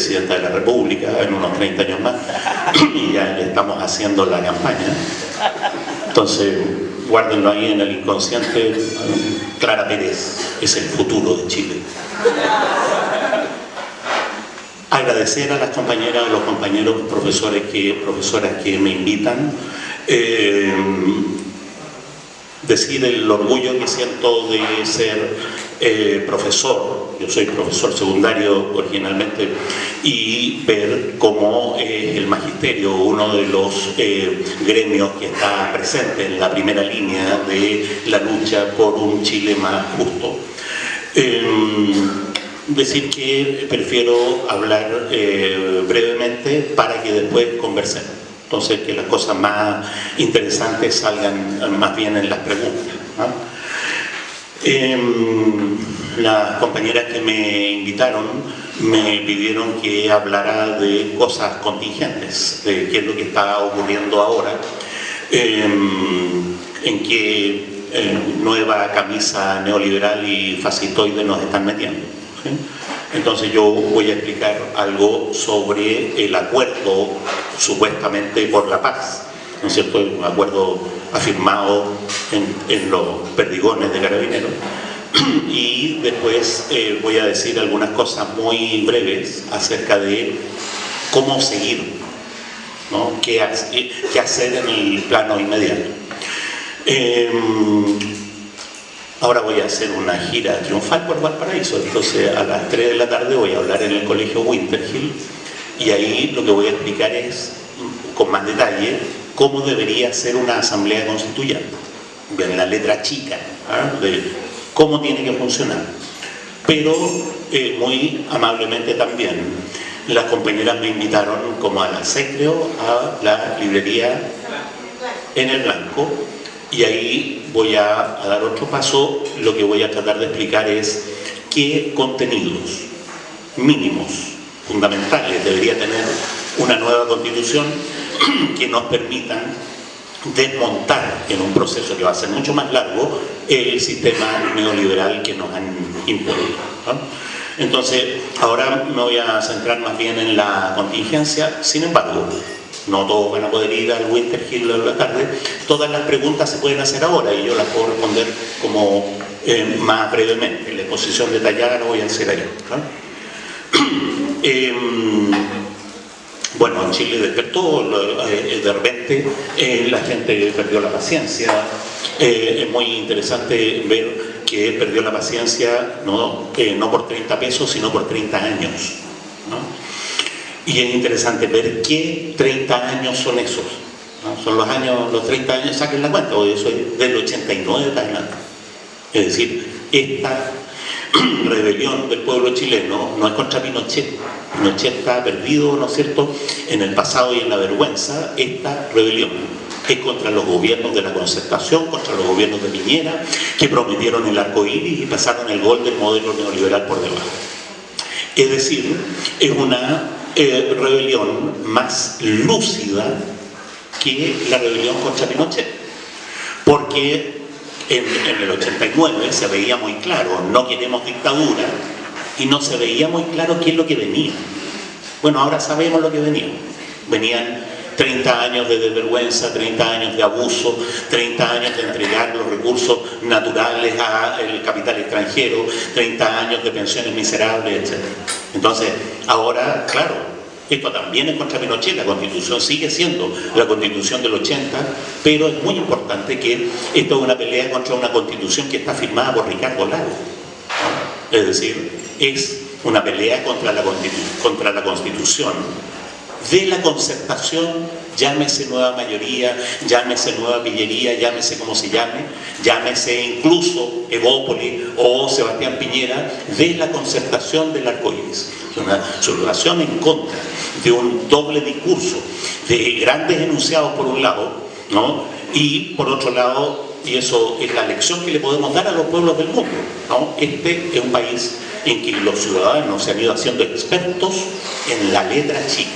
presidenta de la República en unos 30 años más y ya le estamos haciendo la campaña. Entonces, guárdenlo ahí en el inconsciente, Clara Pérez es el futuro de Chile. Agradecer a las compañeras, a los compañeros, profesores que, profesoras que me invitan. Eh, decir el orgullo que siento de ser eh, profesor, yo soy profesor secundario originalmente, y ver cómo eh, el magisterio, uno de los eh, gremios que está presente en la primera línea de la lucha por un Chile más justo. Em, decir que prefiero hablar brevemente para que después conversemos. Entonces, que las cosas más interesantes salgan más bien en las preguntas. Em, las compañeras que me invitaron me pidieron que hablara de cosas contingentes, de qué es lo que está ocurriendo ahora, em, en qué eh, nueva camisa neoliberal y fascistoide nos están metiendo. Entonces yo voy a explicar algo sobre el acuerdo supuestamente por la paz, ¿no es cierto? Un acuerdo afirmado en, los perdigones de Carabineros. Y después eh, voy a decir algunas cosas muy breves acerca de cómo seguir, ¿no? ¿Qué, hacer en el plano inmediato. Em, Ahora voy a hacer una gira triunfal por Valparaíso, entonces a las 3 de la tarde voy a hablar en el colegio Winterhill y ahí lo que voy a explicar es, con más detalle, cómo debería ser una asamblea constituyente, en la letra chica, ¿ah? de cómo tiene que funcionar. Pero eh, muy amablemente también, las compañeras me invitaron como a la Secreo, a la librería en el Blanco, y ahí voy a, dar otro paso, lo que voy a tratar de explicar es qué contenidos mínimos, fundamentales, debería tener una nueva constitución que nos permitan desmontar en un proceso que va a ser mucho más largo el sistema neoliberal que nos han impuesto. Entonces, ahora me voy a centrar más bien en la contingencia, sin embargo, no todos van a poder ir al Winter Hill a la tarde, todas las preguntas se pueden hacer ahora y yo las puedo responder como eh, más brevemente. La exposición detallada no voy a hacer ahí. Em, bueno, en Chile despertó, eh, de repente eh, la gente perdió la paciencia. es muy interesante ver que perdió la paciencia no, no por 30 pesos, sino por 30 años. Y es interesante ver qué 30 años son esos. Son los años, los 30 años, saquen la cuenta, porque yo soy del 89 para adelante. Es decir, esta rebelión del pueblo chileno no es contra Pinochet. Pinochet está perdido, ¿no es cierto?, en el pasado y en la vergüenza. Esta rebelión es contra los gobiernos de la concertación, contra los gobiernos de Piñera, que prometieron el arco iris y pasaron el gol del modelo neoliberal por debajo. Es decir, es una eh, rebelión más lúcida que la rebelión contra Pinochet. Porque en, el 89 se veía muy claro, no queremos dictadura, y no se veía muy claro qué es lo que venía. Bueno, ahora sabemos lo que venía. Venían 30 años de desvergüenza, 30 años de abuso, 30 años de entregar los recursos naturales al capital extranjero, 30 años de pensiones miserables, etc. Entonces, ahora, claro, esto también es contra Pinochet, la constitución sigue siendo la constitución del 80, pero es muy importante que esto es una pelea contra una constitución que está firmada por Ricardo Lago. Es decir, es una pelea contra la, constitución de la concertación, llámese nueva mayoría, llámese nueva pillería, llámese como se llame, llámese incluso Evópolis o Sebastián Piñera, de la concertación del arcoíris. Es una sublevación en contra de un doble discurso, de grandes enunciados por un lado, ¿no? y por otro lado, y eso es la lección que le podemos dar a los pueblos del mundo, ¿no? este es un país en que los ciudadanos se han ido haciendo expertos en la letra chica,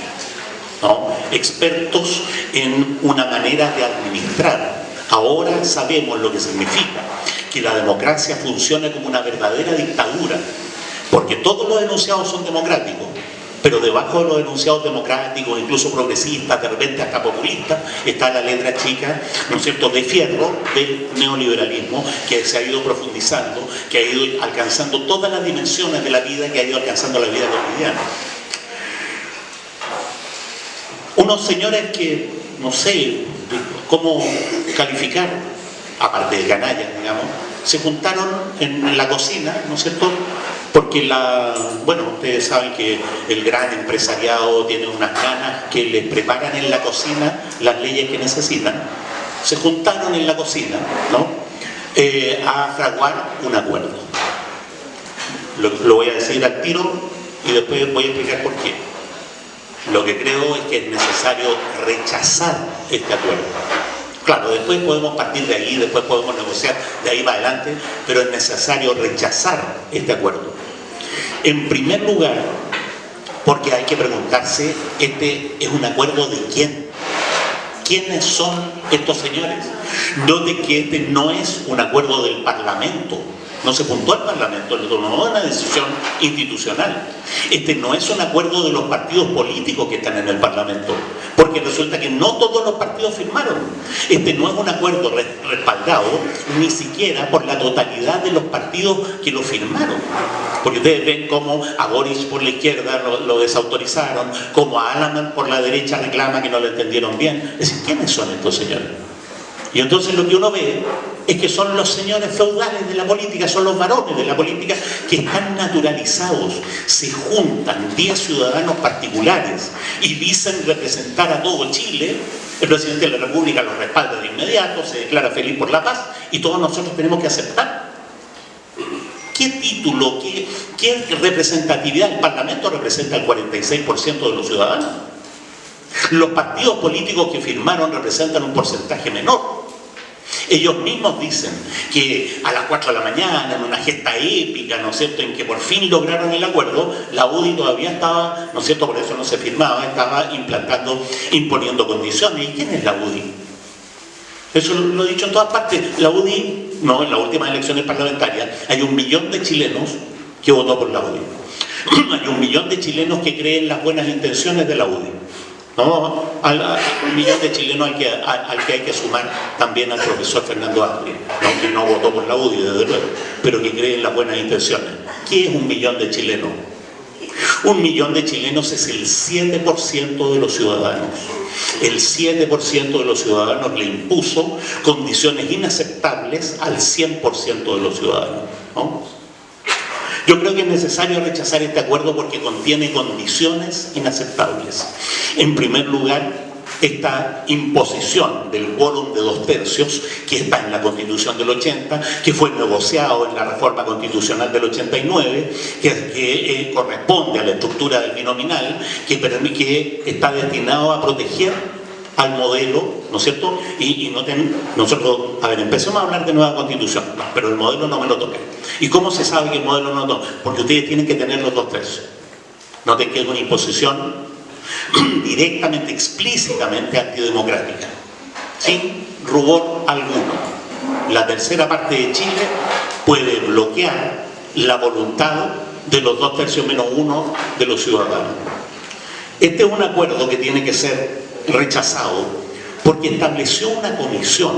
expertos en una manera de administrar. Ahora sabemos lo que significa que la democracia funcione como una verdadera dictadura, porque todos los enunciados son democráticos, pero debajo de los enunciados democráticos, incluso progresistas, de repente hasta populistas, está la letra chica, ¿no es cierto?, de fierro del neoliberalismo que se ha ido profundizando, que ha ido alcanzando todas las dimensiones de la vida, que ha ido alcanzando la vida cotidiana. Unos señores que, no sé cómo calificar, aparte de canallas, digamos, se juntaron en la cocina, ¿no es cierto?, porque la, bueno, ustedes saben que el gran empresariado tiene unas ganas que les preparan en la cocina las leyes que necesitan, se juntaron en la cocina, ¿no?, eh, a fraguar un acuerdo. Lo, lo voy a decir al tiro y después voy a explicar por qué. Lo que creo es que es necesario rechazar este acuerdo. Claro, después podemos partir de ahí, después podemos negociar de ahí para adelante, pero es necesario rechazar este acuerdo. En primer lugar, porque hay que preguntarse, este es un acuerdo de quién. ¿Quiénes son estos señores? No de que este no es un acuerdo del Parlamento, no se juntó al Parlamento, le tomó una decisión institucional. Este no es un acuerdo de los partidos políticos que están en el Parlamento, porque resulta que no todos los partidos firmaron. Este no es un acuerdo respaldado ni siquiera por la totalidad de los partidos que lo firmaron. Porque ustedes ven cómo a Boris por la izquierda lo, desautorizaron, como a Alaman por la derecha reclama que no lo entendieron bien. Es decir, ¿quiénes son estos señores? Y entonces lo que uno ve es que son los señores feudales de la política, son los varones de la política que están naturalizados, se juntan 10 ciudadanos particulares y dicen representar a todo Chile, el presidente de la República los respalda de inmediato, se declara feliz por la paz y todos nosotros tenemos que aceptar. ¿Qué título, qué, representatividad? El Parlamento representa el 46% de los ciudadanos. Los partidos políticos que firmaron representan un porcentaje menor. Ellos mismos dicen que a las 4 de la mañana, en una gesta épica, ¿no es cierto?, en que por fin lograron el acuerdo, la UDI todavía estaba, ¿no es cierto?, por eso no se firmaba, estaba implantando, imponiendo condiciones. ¿Y quién es la UDI? Eso lo he dicho en todas partes. La UDI, no, en las últimas elecciones parlamentarias, hay un millón de chilenos que votó por la UDI. hay un millón de chilenos que creen las buenas intenciones de la UDI. ¿No? Al, millón de chilenos al que, al, que, hay que sumar también al profesor Fernando Aspi, ¿no? que no votó por la UDI, desde luego, pero que cree en las buenas intenciones. ¿Qué es un millón de chilenos? Un millón de chilenos es el 7% de los ciudadanos. El 7% de los ciudadanos le impuso condiciones inaceptables al 100% de los ciudadanos. ¿no? Yo creo que es necesario rechazar este acuerdo porque contiene condiciones inaceptables. En primer lugar, esta imposición del quórum de dos tercios que está en la Constitución del 80, que fue negociado en la reforma constitucional del 89, que, eh, corresponde a la estructura del binominal, que, que está destinado a proteger al modelo, ¿no es cierto? Y, no nosotros, a ver, empecemos a hablar de nueva constitución, pero el modelo no me lo toque. ¿Y cómo se sabe que el modelo no lo toque? Porque ustedes tienen que tener los dos tercios. Noten que es una imposición directamente, explícitamente antidemocrática, sin rubor alguno. La tercera parte de Chile puede bloquear la voluntad de los dos tercios menos uno de los ciudadanos. Este es un acuerdo que tiene que ser rechazado porque estableció una comisión,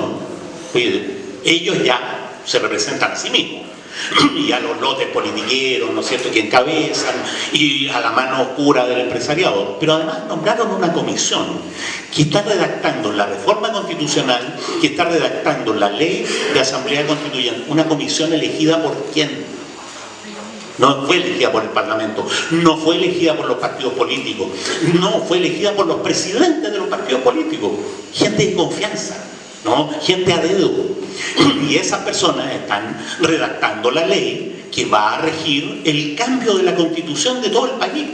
ellos ya se representan a sí mismos, y a los lotes politiqueros, ¿no es cierto?, que encabezan, y a la mano oscura del empresariado, pero además nombraron una comisión que está redactando la reforma constitucional, que está redactando la ley de asamblea constituyente, una comisión elegida por quién? No fue elegida por el Parlamento, no fue elegida por los partidos políticos, no fue elegida por los presidentes de los partidos políticos, gente de confianza, ¿no? gente a dedo. Y esas personas están redactando la ley que va a regir el cambio de la constitución de todo el país.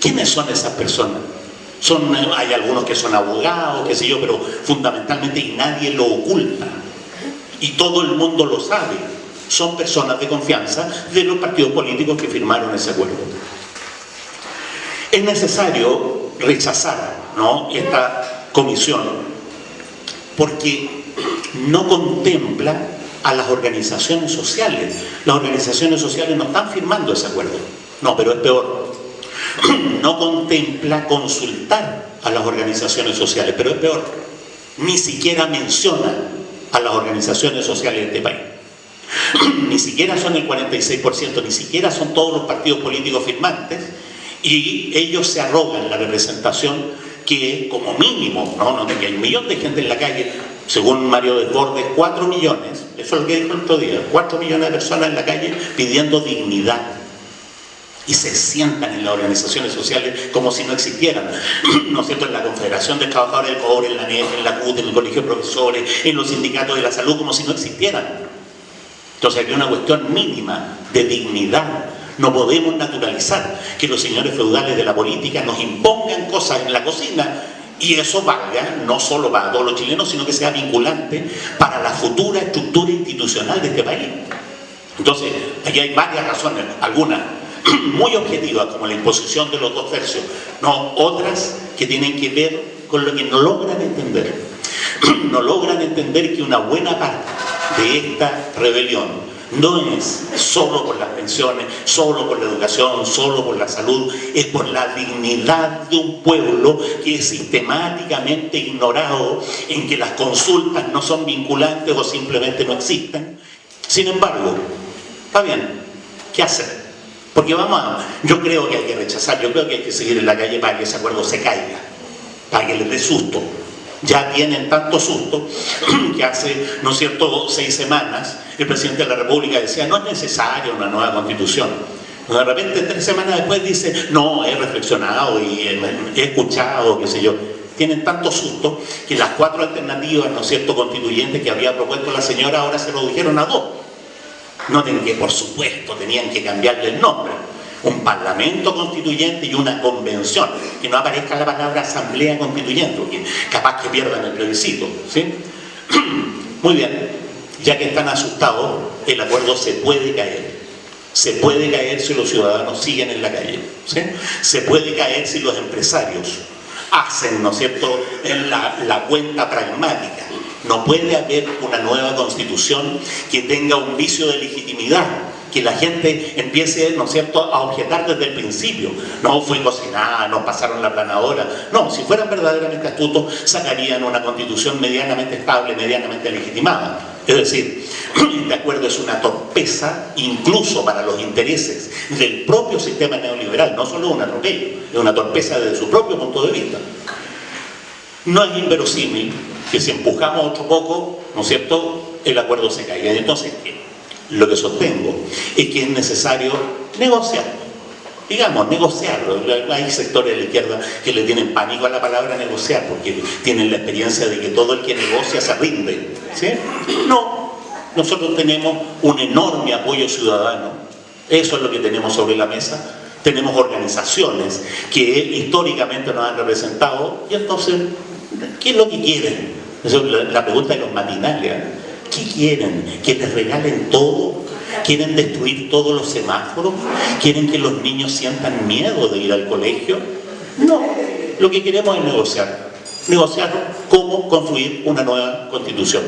¿Quiénes son esas personas? Son, hay algunos que son abogados, qué sé yo, pero fundamentalmente y nadie lo oculta. Y todo el mundo lo sabe. Son personas de confianza de los partidos políticos que firmaron ese acuerdo. Es necesario rechazar esta comisión porque no contempla a las organizaciones sociales. Las organizaciones sociales no están firmando ese acuerdo. No, pero es peor. No contempla consultar a las organizaciones sociales, pero es peor. Ni siquiera menciona a las organizaciones sociales de este país. Ni siquiera son el 46%, ni siquiera son todos los partidos políticos firmantes y ellos se arrogan la representación que como mínimo, no, no, que hay un millón de gente en la calle, según Mario Desbordes, 4 millones, eso es lo que dijo el otro día, 4 millones de personas en la calle pidiendo dignidad. Y se sientan en las organizaciones sociales como si no existieran, ¿no es cierto?, en la Confederación de Trabajadores del Cobre, en la NEF, en la CUT, en el Colegio de Profesores, en los sindicatos de la salud, como si no existieran. Entonces hay una cuestión mínima de dignidad no podemos naturalizar que los señores feudales de la política nos impongan cosas en la cocina y eso valga no solo para todos los chilenos, sino que sea vinculante para la futura estructura institucional de este país. Entonces, aquí hay varias razones, algunas muy objetivas, como la imposición de los dos tercios, no, otras que tienen que ver con lo que no logran entender. No logran entender que una buena parte de esta rebelión no es solo por las pensiones, solo por la educación, solo por la salud, es por la dignidad de un pueblo que es sistemáticamente ignorado, en que las consultas no son vinculantes o simplemente no existen. Sin embargo, está bien, ¿qué hacer? Porque vamos a, yo creo que hay que rechazar, yo creo que hay que seguir en la calle para que ese acuerdo se caiga, para que les dé susto. Ya tienen tanto susto que hace, ¿no es cierto?, seis semanas el presidente de la República decía no es necesaria una nueva constitución. De repente, tres semanas después dice, no, he reflexionado y he escuchado, qué sé yo. Tienen tanto susto que las cuatro alternativas, ¿no es cierto?, constituyentes que había propuesto la señora ahora se lo dijeron a dos. No tenían que, por supuesto, tenían que cambiarle el nombre un parlamento constituyente y una convención, que no aparezca la palabra asamblea constituyente, porque capaz que pierdan el plebiscito. ¿sí? Muy bien, ya que están asustados, el acuerdo se puede caer. Se puede caer si los ciudadanos siguen en la calle. ¿sí? Se puede caer si los empresarios hacen, ¿no es cierto?, en la, la cuenta pragmática. No puede haber una nueva constitución que tenga un vicio de legitimidad que la gente empiece, ¿no es cierto?, a objetar desde el principio. No fui cocinada, no pasaron la planadora. No, si fueran verdaderamente astutos, sacarían una constitución medianamente estable, medianamente legitimada. Es decir, este acuerdo es una torpeza incluso para los intereses del propio sistema neoliberal, no solo un atropello, es una torpeza desde su propio punto de vista. No es inverosímil que si empujamos otro poco, ¿no es cierto?, el acuerdo se caiga. Entonces, lo que sostengo es que es necesario negociar. Digamos, negociarlo. Hay sectores de la izquierda que le tienen pánico a la palabra negociar porque tienen la experiencia de que todo el que negocia se rinde. No, nosotros tenemos un enorme apoyo ciudadano. Eso es lo que tenemos sobre la mesa. Tenemos organizaciones que históricamente nos han representado y entonces, ¿qué es lo que quieren? Esa es la pregunta de los matinales. ¿Qué quieren? ¿Que les regalen todo? ¿Quieren destruir todos los semáforos? ¿Quieren que los niños sientan miedo de ir al colegio? No, lo que queremos es negociar. Negociar cómo construir una nueva constitución.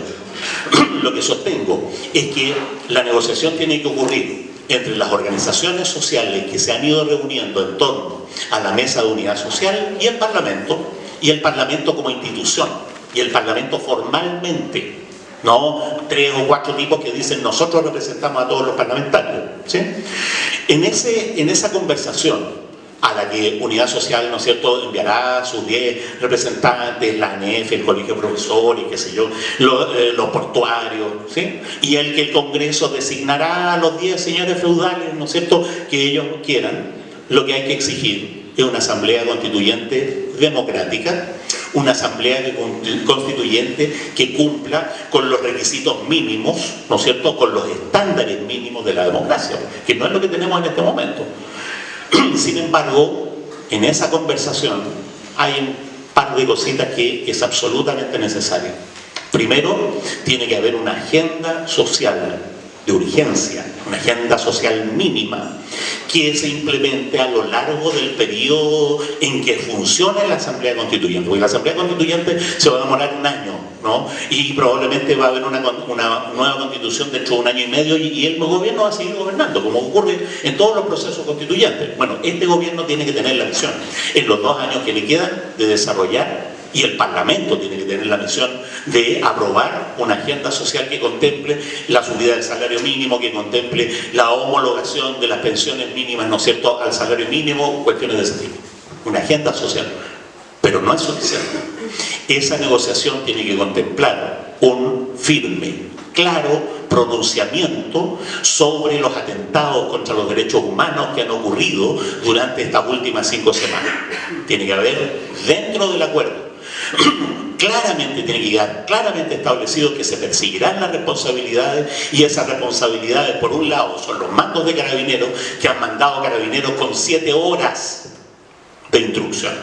Lo que sostengo es que la negociación tiene que ocurrir entre las organizaciones sociales que se han ido reuniendo en torno a la mesa de unidad social y el Parlamento, y el Parlamento como institución, y el Parlamento formalmente no tres o cuatro tipos que dicen nosotros representamos a todos los parlamentarios. En, ese, en esa conversación a la que Unidad Social, ¿no es cierto?, enviará sus 10 representantes, la ANEF, el Colegio de Profesores, qué sé yo, eh, los, portuarios, ¿sí? Y el que el Congreso designará a los 10 señores feudales, ¿no es cierto?, que ellos quieran, lo que hay que exigir es una asamblea constituyente democrática, una asamblea constituyente que cumpla con los requisitos mínimos, ¿no es cierto?, con los estándares mínimos de la democracia, que no es lo que tenemos en este momento. Sin embargo, en esa conversación hay un par de cositas que es absolutamente necesario. Primero, tiene que haber una agenda social de urgencia, una agenda social mínima que se implemente a lo largo del periodo en que funcione la Asamblea Constituyente. Porque la Asamblea Constituyente se va a demorar un año, ¿no? Y probablemente va a haber una, nueva constitución dentro de un año y medio y, y, el gobierno va a seguir gobernando, como ocurre en todos los procesos constituyentes. Bueno, este gobierno tiene que tener la misión en los dos años que le quedan de desarrollar y el Parlamento tiene que tener la misión de aprobar una agenda social que contemple la subida del salario mínimo, que contemple la homologación de las pensiones mínimas, ¿no es cierto?, al salario mínimo, cuestiones de ese tipo. Una agenda social. Pero no es suficiente. Esa negociación tiene que contemplar un firme, claro pronunciamiento sobre los atentados contra los derechos humanos que han ocurrido durante estas últimas cinco semanas. Tiene que haber, dentro del acuerdo, claramente tiene que quedar claramente establecido que se perseguirán las responsabilidades y esas responsabilidades por un lado son los mandos de carabineros que han mandado carabineros con siete horas de instrucción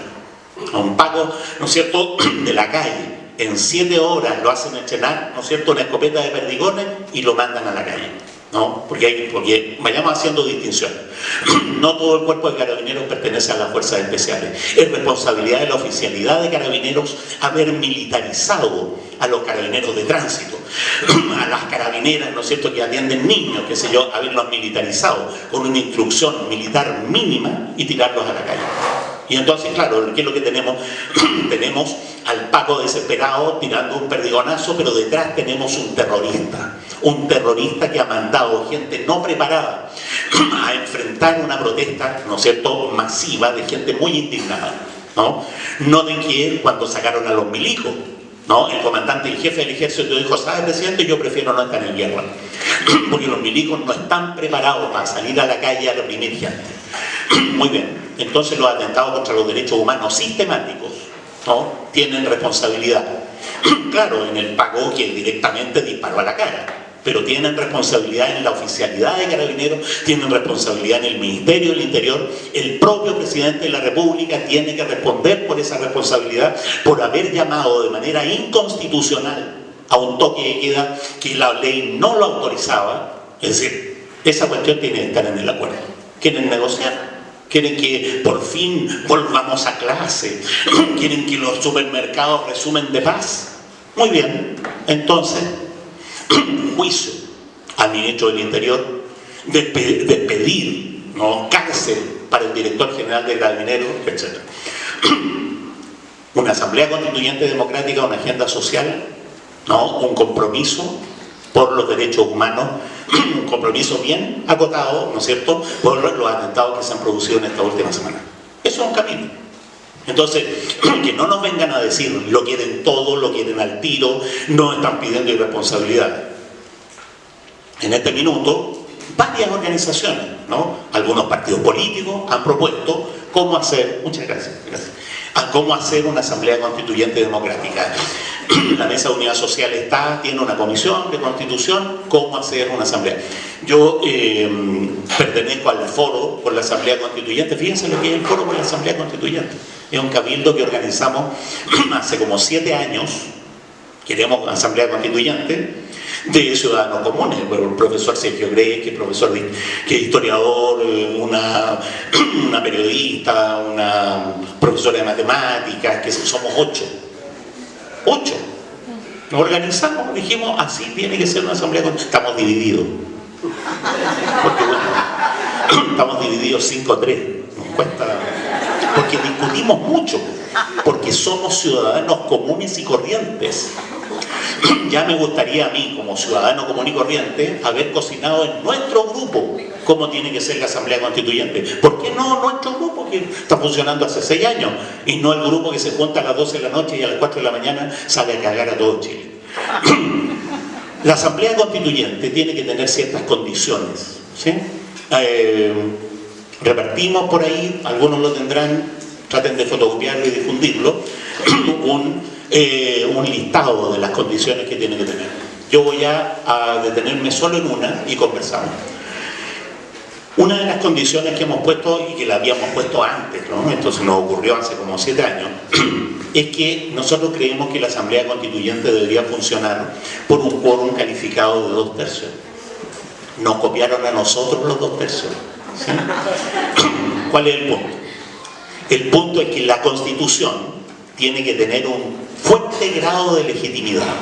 a un pago, ¿no es cierto?, de la calle en siete horas lo hacen estrenar, ¿no es cierto?, una escopeta de perdigones y lo mandan a la calle ¿no? Porque, hay, porque vayamos haciendo distinciones. No todo el cuerpo de carabineros pertenece a las fuerzas especiales. Es responsabilidad de la oficialidad de carabineros haber militarizado a los carabineros de tránsito, a las carabineras, ¿no es cierto?, que atienden niños, qué sé yo, haberlos militarizado con una instrucción militar mínima y tirarlos a la calle. Y entonces, claro, ¿qué es lo que tenemos? tenemos al Paco desesperado tirando un perdigonazo, pero detrás tenemos un terrorista. Un terrorista que ha mandado gente no preparada a enfrentar una protesta, ¿no es cierto?, masiva de gente muy indignada. ¿no? Noten que cuando sacaron a los milicos, ¿no? El comandante y jefe del ejército dijo, ¿sabe presidente? Yo prefiero no estar en guerra. Porque los milicos no están preparados para salir a la calle a reprimir gente. Muy bien. Entonces los atentados contra los derechos humanos sistemáticos ¿no? tienen responsabilidad. claro, en el pago que directamente disparó a la cara, pero tienen responsabilidad en la oficialidad de carabineros, tienen responsabilidad en el Ministerio del Interior, el propio presidente de la República tiene que responder por esa responsabilidad, por haber llamado de manera inconstitucional a un toque de queda que la ley no lo autorizaba, es decir, esa cuestión tiene que estar en el acuerdo. ¿Quieren negociar? Quieren que por fin volvamos a clase, quieren que los supermercados resumen de paz. Muy bien, entonces, juicio al ministro del Interior, despedir, ¿no? cárcel para el director general de Carabineros, etc. Una asamblea constituyente democrática, una agenda social, ¿no? un compromiso por los derechos humanos un compromiso bien acotado, ¿no es cierto?, por los atentados que se han producido en esta última semana. Eso es un camino. Entonces, que no nos vengan a decir lo quieren todo, lo quieren al tiro, no están pidiendo irresponsabilidad. En este minuto, varias organizaciones, ¿no? algunos partidos políticos han propuesto cómo hacer, muchas gracias, gracias, a cómo hacer una asamblea constituyente democrática. la Mesa de Unidad Social está, tiene una comisión de constitución, cómo hacer una asamblea. Yo eh, pertenezco al foro por la asamblea constituyente, fíjense lo que es el foro por la asamblea constituyente. Es un cabildo que organizamos hace como siete años, queremos asamblea constituyente, de ciudadanos comunes, el profesor Sergio Grey, que es profesor que es historiador, una, una periodista, una profesora de matemáticas, que somos ocho ocho. Nos organizamos, dijimos, así tiene que ser una asamblea Estamos divididos. Porque bueno, estamos divididos 5-3. Nos cuesta... Porque discutimos mucho. Porque somos ciudadanos comunes y corrientes. Ya me gustaría a mí, como ciudadano común y corriente, haber cocinado en nuestro grupo cómo tiene que ser la Asamblea Constituyente. ¿Por qué no nuestro grupo que está funcionando hace seis años y no el grupo que se junta a las 12 de la noche y a las 4 de la mañana sale a cagar a todo Chile? La Asamblea Constituyente tiene que tener ciertas condiciones. ¿sí? Eh, repartimos por ahí, algunos lo tendrán, traten de fotocopiarlo y difundirlo, un, eh, un listado de las condiciones que tiene que tener. Yo voy a, detenerme solo en una y conversamos. Una de las condiciones que hemos puesto y que la habíamos puesto antes, ¿no? esto se nos ocurrió hace como siete años, es que nosotros creemos que la Asamblea Constituyente debería funcionar por un quórum calificado de dos tercios. Nos copiaron a nosotros los dos tercios. ¿Cuál es el punto? El punto es que la Constitución tiene que tener un fuerte grado de legitimidad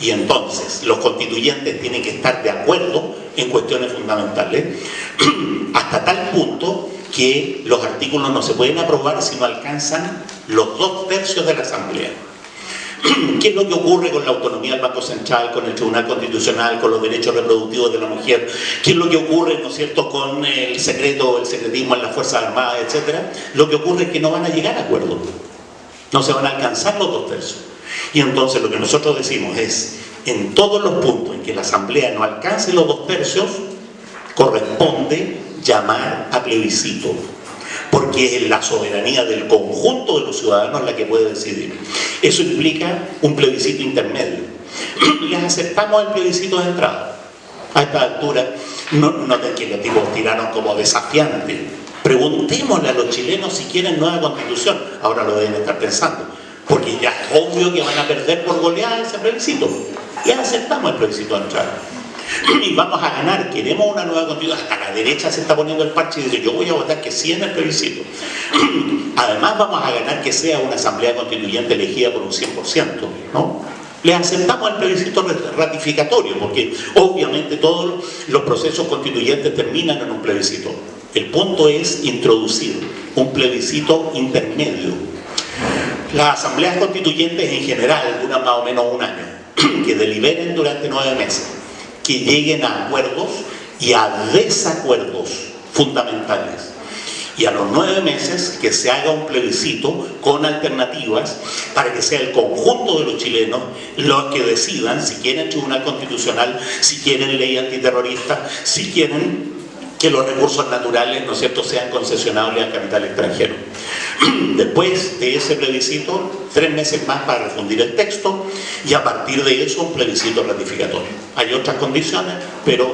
y entonces los constituyentes tienen que estar de acuerdo en cuestiones fundamentales hasta tal punto que los artículos no se pueden aprobar si no alcanzan los dos tercios de la Asamblea. ¿Qué es lo que ocurre con la autonomía del Banco Central, con el Tribunal Constitucional, con los derechos reproductivos de la mujer? ¿Qué es lo que ocurre, ¿no cierto?, con el secreto, el secretismo en las Fuerzas Armadas, etcétera? Lo que ocurre es que no van a llegar a acuerdos. No se van a alcanzar los dos tercios. Y entonces lo que nosotros decimos es, en todos los puntos en que la Asamblea no alcance los dos tercios, corresponde llamar a plebiscito porque es la soberanía del conjunto de los ciudadanos la que puede decidir. Eso implica un plebiscito intermedio. Les aceptamos el plebiscito de entrada. A esta altura, no, no que los tipos tiraron como desafiante. Preguntémosle a los chilenos si quieren nueva constitución. Ahora lo deben estar pensando. Porque ya es obvio que van a perder por goleada ese plebiscito. Les aceptamos el plebiscito de entrada y vamos a ganar, queremos una nueva constitución, hasta la derecha se está poniendo el parche y dice yo voy a votar que sí en el plebiscito. Además vamos a ganar que sea una asamblea constituyente elegida por un 100%, ¿no? Le aceptamos el plebiscito ratificatorio, porque obviamente todos los procesos constituyentes terminan en un plebiscito. El punto es introducir un plebiscito intermedio. Las asambleas constituyentes en general duran más o menos un año, que deliberen durante nueve meses que lleguen a acuerdos y a desacuerdos fundamentales. Y a los nueve meses que se haga un plebiscito con alternativas para que sea el conjunto de los chilenos los que decidan si quieren tribunal constitucional, si quieren ley antiterrorista, si quieren que los recursos naturales, ¿no es cierto?, sean concesionables al capital extranjero. Después de ese plebiscito, tres meses más para refundir el texto y a partir de eso un plebiscito ratificatorio. Hay otras condiciones, pero,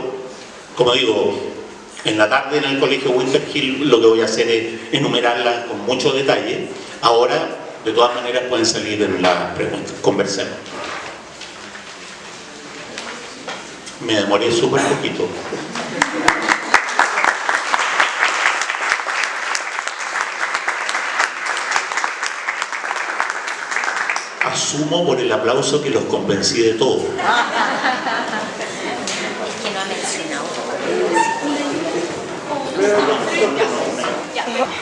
como digo, en la tarde en el colegio Winter Hill lo que voy a hacer es enumerarlas con mucho detalle. Ahora, de todas maneras, pueden salir en las preguntas. Conversemos. Me demoré súper poquito. asumo por el aplauso que los convencí de todo.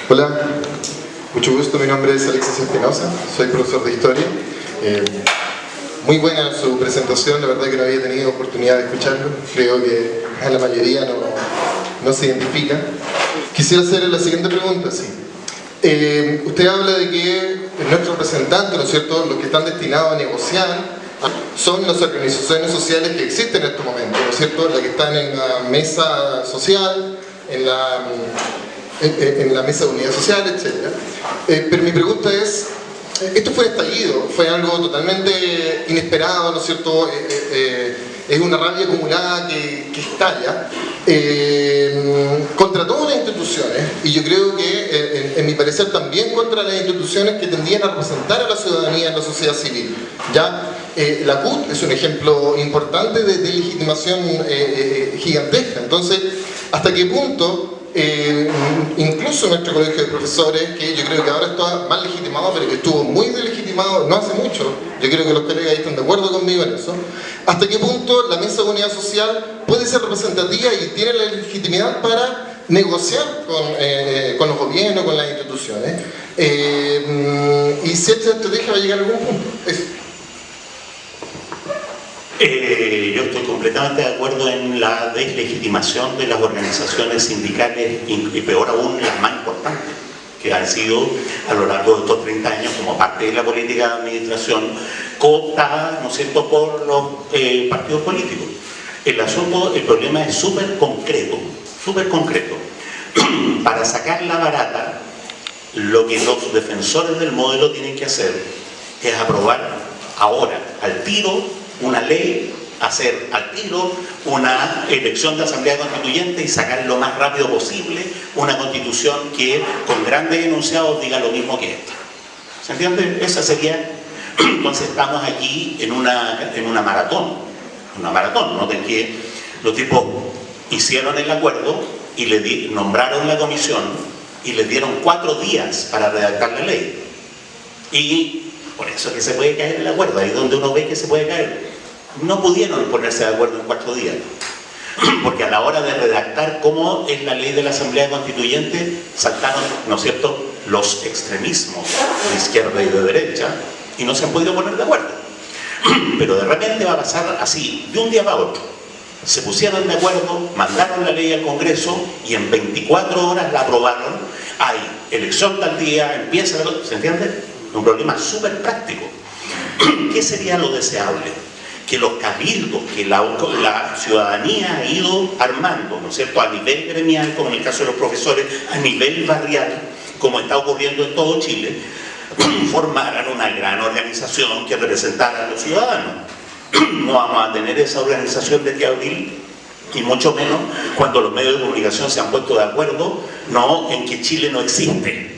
Hola, mucho gusto, mi nombre es Alexis Espinosa, soy profesor de Historia. Eh, muy buena su presentación, la verdad que no había tenido oportunidad de escucharlo, creo que a la mayoría no, no se identifica. Quisiera hacerle la siguiente pregunta, sí. Eh, usted habla de que nuestros representantes, ¿no es cierto?, los que están destinados a negociar, son las organizaciones sociales que existen en estos momentos, ¿no es cierto?, las que están en la mesa social, en la, en, la mesa de unidad social, etc. Eh, pero mi pregunta es, esto fue estallido, fue algo totalmente inesperado, ¿no es cierto?, eh, es una rabia acumulada que, que estalla eh, contra todas las instituciones y yo creo que eh, en, mi parecer también contra las instituciones que tendían a representar a la ciudadanía en la sociedad civil ya eh, la CUT es un ejemplo importante de, legitimación gigantesca entonces hasta qué punto incluso nuestro colegio de profesores, que yo creo que ahora está más legitimado, pero que estuvo muy delegitimado no hace mucho, yo creo que los colegas están de acuerdo conmigo en eso, hasta qué punto la mesa de unidad social puede ser representativa y tiene la legitimidad para negociar con, eh, con los gobiernos, con las instituciones, eh, y si esta estrategia va a llegar a algún punto. Eh, yo estoy completamente de acuerdo en la deslegitimación de las organizaciones sindicales y peor aún las más importantes que han sido a lo largo de estos 30 años como parte de la política de administración cooptada, ¿no es por los eh, partidos políticos. El asunto, el problema es súper concreto, súper concreto. Para sacar la barata, lo que los defensores del modelo tienen que hacer es aprobar ahora, al tiro, una ley hacer al tiro una elección de asamblea constituyente y sacar lo más rápido posible una constitución que con grandes enunciados diga lo mismo que esta. ¿Se entiende? Esa sería... Entonces estamos aquí en una, en una maratón. Una maratón, que los tipos hicieron el acuerdo y nombraron la comisión y les dieron cuatro días para redactar la ley. Y por eso es que se puede caer el acuerdo, ahí donde uno ve que se puede caer no pudieron ponerse de acuerdo en cuatro días. Porque a la hora de redactar cómo es la ley de la Asamblea Constituyente, saltaron, ¿no es cierto?, los extremismos de izquierda y de derecha y no se han podido poner de acuerdo. Pero de repente va a pasar así, de un día para otro. Se pusieron de acuerdo, mandaron la ley al Congreso y en 24 horas la aprobaron. Hay elección tal día, empieza... ¿Se entiende? Un problema súper práctico. ¿Qué sería lo deseable? que los cabildos que la, ciudadanía ha ido armando, ¿no es cierto?, a nivel gremial, como en el caso de los profesores, a nivel barrial, como está ocurriendo en todo Chile, formaran una gran organización que representara a los ciudadanos. No vamos a tener esa organización de que abril y mucho menos cuando los medios de comunicación se han puesto de acuerdo no en que Chile no existe.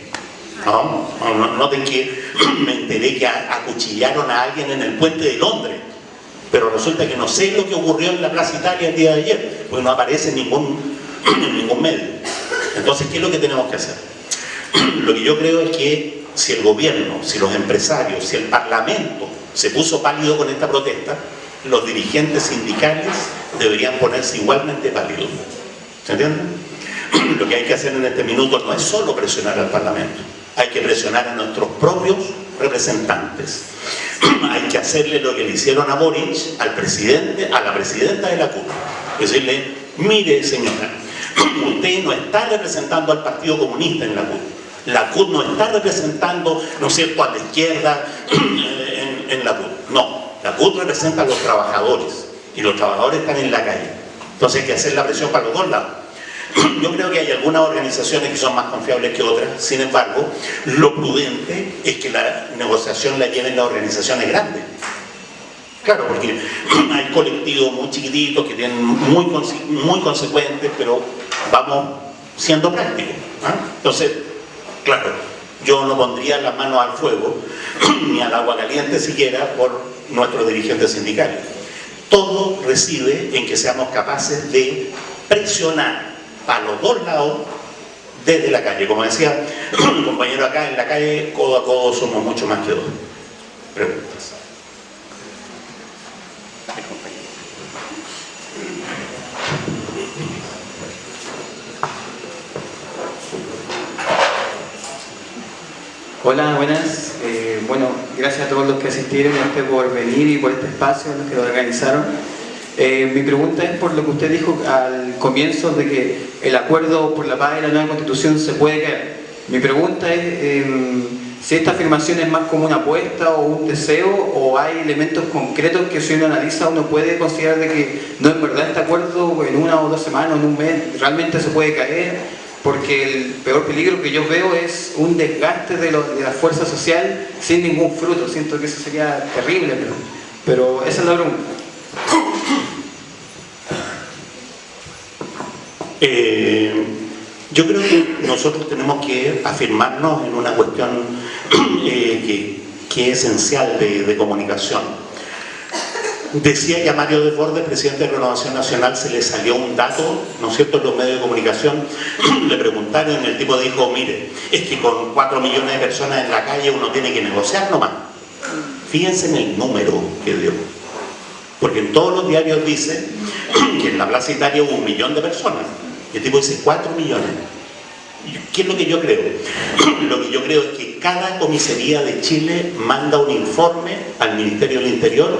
No, no, noten que me enteré que acuchillaron a alguien en el puente de Londres pero resulta que no sé lo que ocurrió en la Plaza Italia el día de ayer, porque no aparece en ningún, ningún medio. Entonces, ¿qué es lo que tenemos que hacer? Lo que yo creo es que si el gobierno, si los empresarios, si el parlamento se puso pálido con esta protesta, los dirigentes sindicales deberían ponerse igualmente pálidos. ¿Se entiende? Lo que hay que hacer en este minuto no es solo presionar al parlamento, hay que presionar a nuestros propios representantes. Hay que hacerle lo que le hicieron a Boric, al presidente, a la presidenta de la CUT. Decirle, mire señora, usted no está representando al Partido Comunista en la CUT. La CUT no está representando, ¿no es cierto?, a la izquierda en, la CUT. No, la CUT representa a los trabajadores y los trabajadores están en la calle. Entonces hay que hacer la presión para los dos lados. Yo creo que hay algunas organizaciones que son más confiables que otras, sin embargo, lo prudente es que la negociación la lleven las organizaciones grandes. Claro, porque hay colectivos muy chiquititos que tienen muy, muy consecuentes, pero vamos siendo prácticos. ¿ah? Entonces, claro, yo no pondría las manos al fuego, ni al agua caliente siquiera, por nuestros dirigentes sindicales. Todo reside en que seamos capaces de presionar a los dos lados desde la calle. Como decía un compañero acá, en la calle, codo a codo somos mucho más que dos. Preguntas. Hola, buenas. Eh, bueno, gracias a todos los que asistieron y a usted por venir y por este espacio, los que lo organizaron. Eh, mi pregunta es por lo que usted dijo al comienzo de que el acuerdo por la paz y la nueva constitución se puede caer. Mi pregunta es em, si esta afirmación es más como una apuesta o un deseo o hay elementos concretos que si uno analiza uno puede considerar de que no en verdad este acuerdo en una o dos semanas, en un mes, realmente se puede caer porque el peor peligro que yo veo es un desgaste de, la fuerza social sin ningún fruto. Siento que eso sería terrible, pero, pero esa es la pregunta. Eh, yo creo que nosotros tenemos que afirmarnos en una cuestión eh, que, es esencial de, comunicación. Decía que a Mario Desbordes, presidente de Renovación Nacional, se le salió un dato, ¿no es cierto?, en los medios de comunicación, le preguntaron y el tipo dijo, mire, es que con 4 millones de personas en la calle uno tiene que negociar nomás. Fíjense en el número que dio. Porque en todos los diarios dice que en la Plaza Italia hubo un millón de personas. Y el tipo dice 4 millones. ¿Qué es lo que yo creo? Lo que yo creo es que cada comisaría de Chile manda un informe al Ministerio del Interior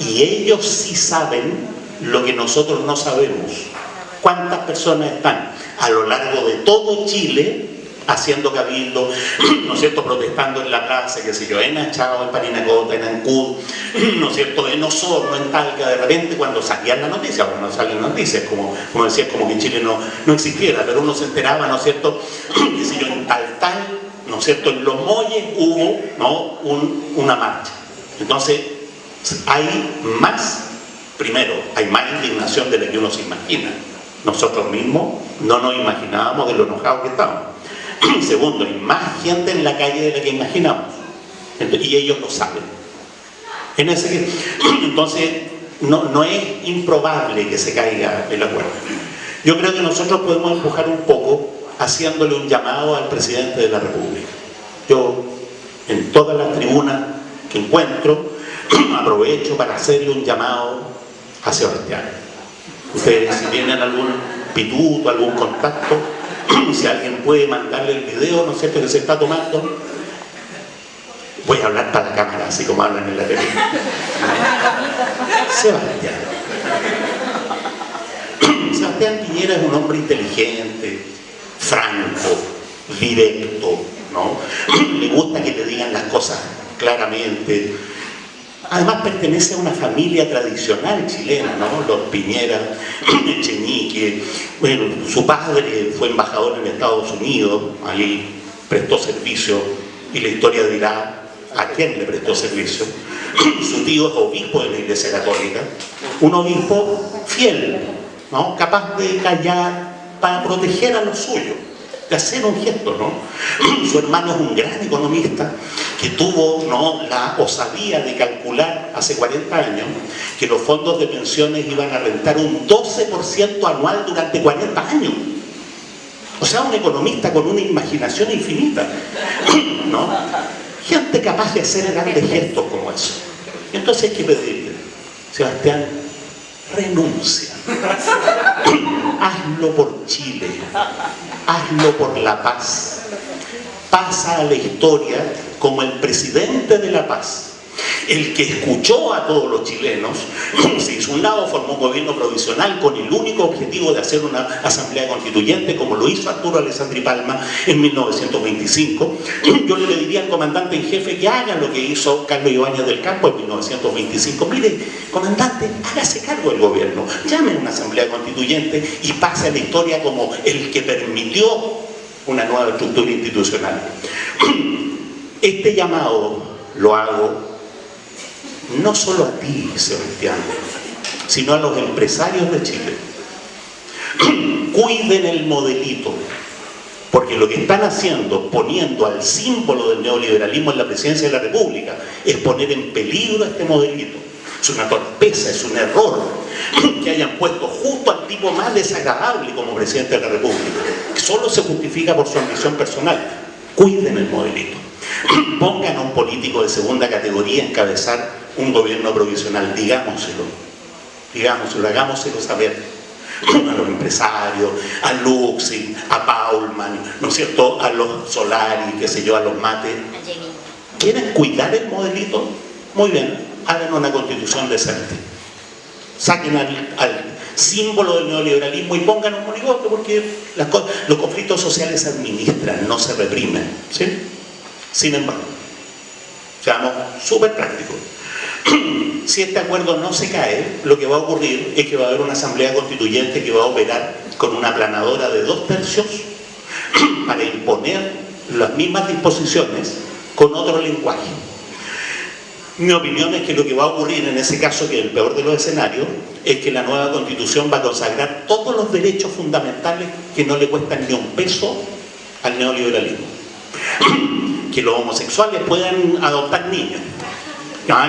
y ellos sí saben lo que nosotros no sabemos. ¿Cuántas personas están a lo largo de todo Chile haciendo cabildo, ¿no es cierto?, protestando en la plaza, qué sé yo, en Achao, en Parinacota, en Ancud, ¿no es cierto?, en Osorno, en Talca, de repente cuando salían las noticias, cuando salían las noticias, como, como decía, como que en Chile no, no existiera, pero uno se enteraba, ¿no es cierto?, qué sé yo, en tal tal, ¿no es cierto?, en Los Molles hubo, ¿no?, una marcha. Entonces, hay más Primero, hay más indignación de la que uno se imagina. Nosotros mismos no nos imaginábamos de lo enojados que estamos. Segundo, hay más gente en la calle de la que imaginamos. Y ellos lo saben. Entonces, no, no es improbable que se caiga el acuerdo. Yo creo que nosotros podemos empujar un poco haciéndole un llamado al presidente de la República. Yo, en todas las tribunas que encuentro, aprovecho para hacerle un llamado a Sebastián. Ustedes si tienen algún pituto, algún contacto, si alguien puede mandarle el video, ¿no es cierto?, que se está tomando, voy a hablar para la cámara, así como hablan en la tele. Sebastián. Sebastián Piñera es un hombre inteligente, franco, directo, ¿no? Le gusta que te digan las cosas claramente. Además pertenece a una familia tradicional chilena, ¿no? Los Piñera, Echenique, bueno, su padre fue embajador en Estados Unidos, ahí prestó servicio y la historia dirá a quién le prestó servicio. Su tío es obispo de la Iglesia Católica, un obispo fiel, ¿no? capaz de callar para proteger a los suyos de hacer un gesto, ¿no? Su hermano es un gran economista que tuvo ¿no? la osadía de calcular hace 40 años que los fondos de pensiones iban a rentar un 12% anual durante 40 años. O sea, un economista con una imaginación infinita, ¿no? Gente capaz de hacer grandes gestos como eso. Entonces hay que pedirle, Sebastián, renuncia. Hazlo por Chile. Hazlo por la paz. Pasa a la historia como el presidente de la paz el que escuchó a todos los chilenos, se hizo un lado, formó un gobierno provisional con el único objetivo de hacer una asamblea constituyente, como lo hizo Arturo Alessandri Palma en 1925. Yo le diría al comandante en jefe que haga lo que hizo Carlos Ibáñez del Campo en 1925. Mire, comandante, hágase cargo del gobierno, llame a una asamblea constituyente y pase a la historia como el que permitió una nueva estructura institucional. Este llamado lo hago no solo a ti, Sebastián, sino a los empresarios de Chile. Cuiden el modelito, porque lo que están haciendo, poniendo al símbolo del neoliberalismo en la presidencia de la República, es poner en peligro este modelito. Es una torpeza, es un error que hayan puesto justo al tipo más desagradable como presidente de la República, que solo se justifica por su ambición personal. Cuiden el modelito. Pongan a un político de segunda categoría a encabezar un gobierno provisional, digámoselo, digámoselo, hagámoselo saber a los empresarios, a Luxi, a Paulman, ¿no es cierto?, a los Solari, qué sé yo, a los Mate. ¿Quieren cuidar el modelito? Muy bien, hagan una constitución decente. Saquen al, símbolo del neoliberalismo y pongan un monigote porque los conflictos sociales se administran, no se reprimen. ¿sí? Sin embargo, seamos súper prácticos. Si este acuerdo no se cae, lo que va a ocurrir es que va a haber una asamblea constituyente que va a operar con una aplanadora de dos tercios para imponer las mismas disposiciones con otro lenguaje. Mi opinión es que lo que va a ocurrir en ese caso, que es el peor de los escenarios, es que la nueva constitución va a consagrar todos los derechos fundamentales que no le cuestan ni un peso al neoliberalismo. que los homosexuales puedan adoptar niños,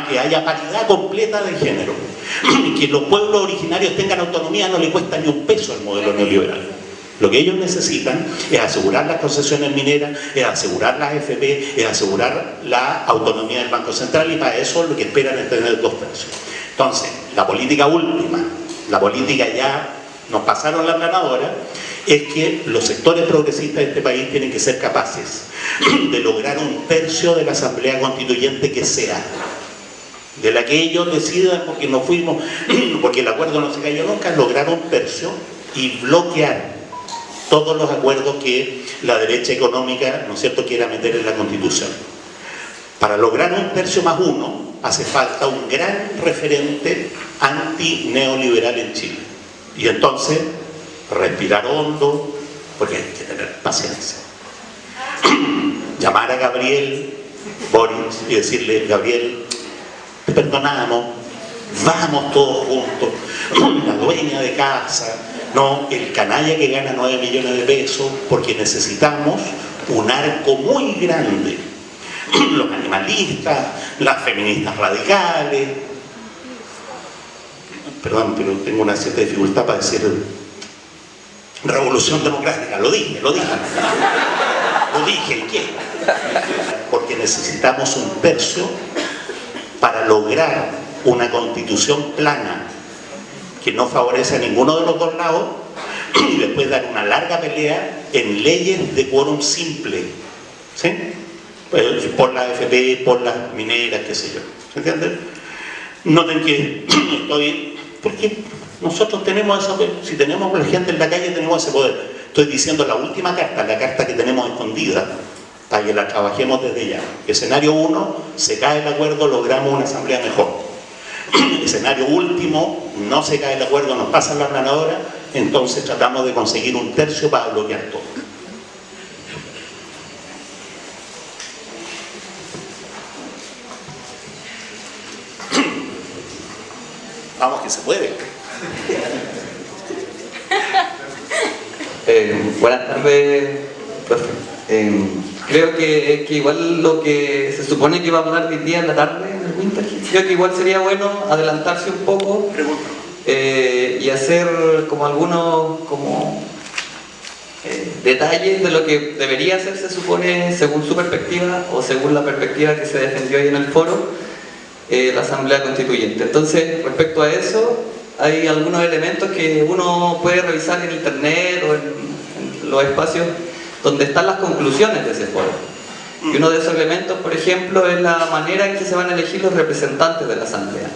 que haya paridad completa de género, que los pueblos originarios tengan autonomía no le cuesta ni un peso al modelo neoliberal. Lo que ellos necesitan es asegurar las concesiones mineras, es asegurar las FP, es asegurar la autonomía del Banco Central y para eso lo que esperan es tener dos tercios. Entonces, la política última, la política ya nos pasaron la planadora, es que los sectores progresistas de este país tienen que ser capaces de lograr un tercio de la Asamblea Constituyente que sea de la que ellos decidan, porque no fuimos, porque el acuerdo no se cayó nunca, lograr un tercio y bloquear todos los acuerdos que la derecha económica, ¿no es cierto?, quiera meter en la Constitución. Para lograr un tercio más uno, hace falta un gran referente anti-neoliberal en Chile. Y entonces, respirar hondo, porque hay que tener paciencia. Llamar a Gabriel Boris y decirle, Gabriel, perdonamos, vamos todos juntos, la dueña de casa, no, el canalla que gana 9 millones de pesos, porque necesitamos un arco muy grande. Los animalistas, las feministas radicales, perdón, pero tengo una cierta dificultad para decir revolución democrática, lo dije, lo dije. Lo dije, ¿y qué? Porque necesitamos un tercio para lograr una constitución plana que no favorece a ninguno de los dos lados y después dar una larga pelea en leyes de quórum simple. ¿Sí? Pues, por la FP, por las mineras, qué sé yo. ¿Se entiende? Noten que estoy... Porque nosotros tenemos esa... Si tenemos la gente en la calle, tenemos ese poder. Estoy diciendo la última carta, la carta que tenemos escondida, para que la trabajemos desde ya. Escenario 1, se cae el acuerdo, logramos una asamblea mejor. Escenario último, no se cae el acuerdo, nos pasan la planadora, entonces tratamos de conseguir un tercio para bloquear todo. Vamos que se puede. Eh, buenas tardes, profe. Eh, creo que, que, igual lo que se supone que iba a hablar hoy día en la tarde en el Winter, creo que igual sería bueno adelantarse un poco eh, y hacer como algunos como eh, detalles de lo que debería hacer, se supone, según su perspectiva o según la perspectiva que se defendió ahí en el foro, eh, la Asamblea Constituyente. Entonces, respecto a eso, hay algunos elementos que uno puede revisar en internet o en, en los espacios donde están las conclusiones de ese foro. Y uno de esos elementos, por ejemplo, es la manera en que se van a elegir los representantes de la Asamblea.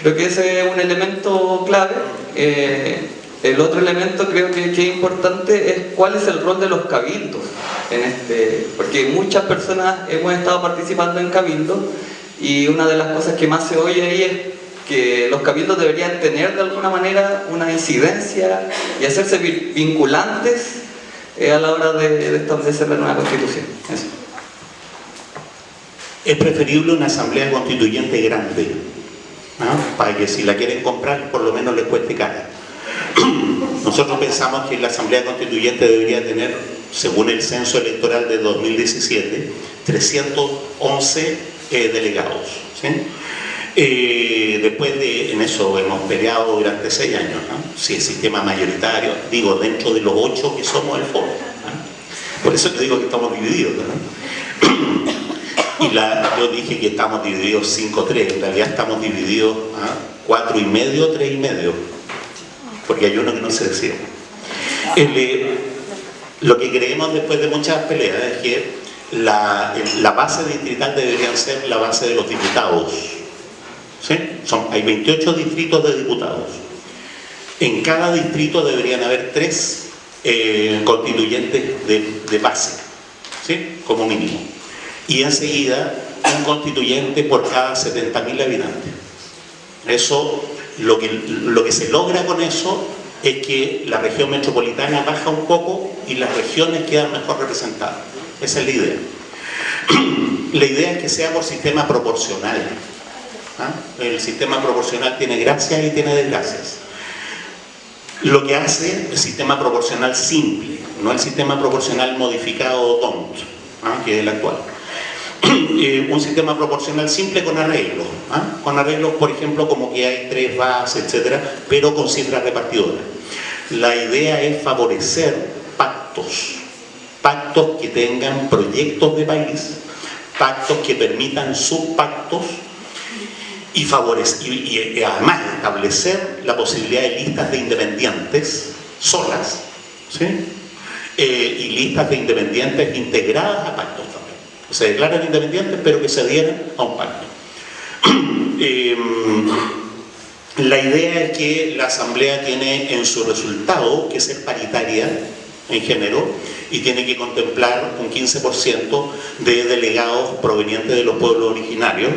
Creo que ese es un elemento clave. Eh, el otro elemento creo que, es importante es cuál es el rol de los cabildos. Este, porque muchas personas hemos estado participando en cabildos y una de las cosas que más se oye ahí es que los cabildos deberían tener de alguna manera una incidencia y hacerse vinculantes eh, a la hora de, establecer la nueva constitución. Es preferible una asamblea constituyente grande, para que si la quieren comprar por lo menos les cueste cara. Nosotros pensamos que la asamblea constituyente debería tener, según el censo electoral de 2017, 311 eh, delegados. Eh, después de, en eso hemos peleado durante seis años, ¿no? si el sistema mayoritario, digo, dentro de los ocho que somos el foro. Por eso te digo que estamos divididos. ¿no? y la, yo dije que estamos divididos 5-3, en realidad estamos divididos a 4 y medio, 3 y medio, porque hay uno que no se decía. Eh, lo que creemos después de muchas peleas es que la, la base distrital debería ser la base de los diputados. Son, hay 28 distritos de diputados. En cada distrito deberían haber tres eh, constituyentes de, de base, ¿sí? como mínimo. Y enseguida un constituyente por cada 70.000 habitantes. Eso, lo que, lo que se logra con eso es que la región metropolitana baja un poco y las regiones quedan mejor representadas. Esa es la idea. La idea es que sea por sistema proporcional. ¿Ah? El sistema proporcional tiene gracias y tiene desgracias. Lo que hace el sistema proporcional simple, no el sistema proporcional modificado o tonto, ¿ah? que es el actual. Eh, un sistema proporcional simple con arreglos, ¿ah? con arreglos, por ejemplo, como que hay tres bases, etcétera, pero con cifras repartidoras. La idea es favorecer pactos, pactos que tengan proyectos de país, pactos que permitan subpactos y, favorecer, y, y, además establecer la posibilidad de listas de independientes solas ¿sí? eh, y listas de independientes integradas a pactos también. Se declaran independientes pero que se adhieren a un pacto. eh, la idea es que la Asamblea tiene en su resultado que ser paritaria en género y tiene que contemplar un 15% de delegados provenientes de los pueblos originarios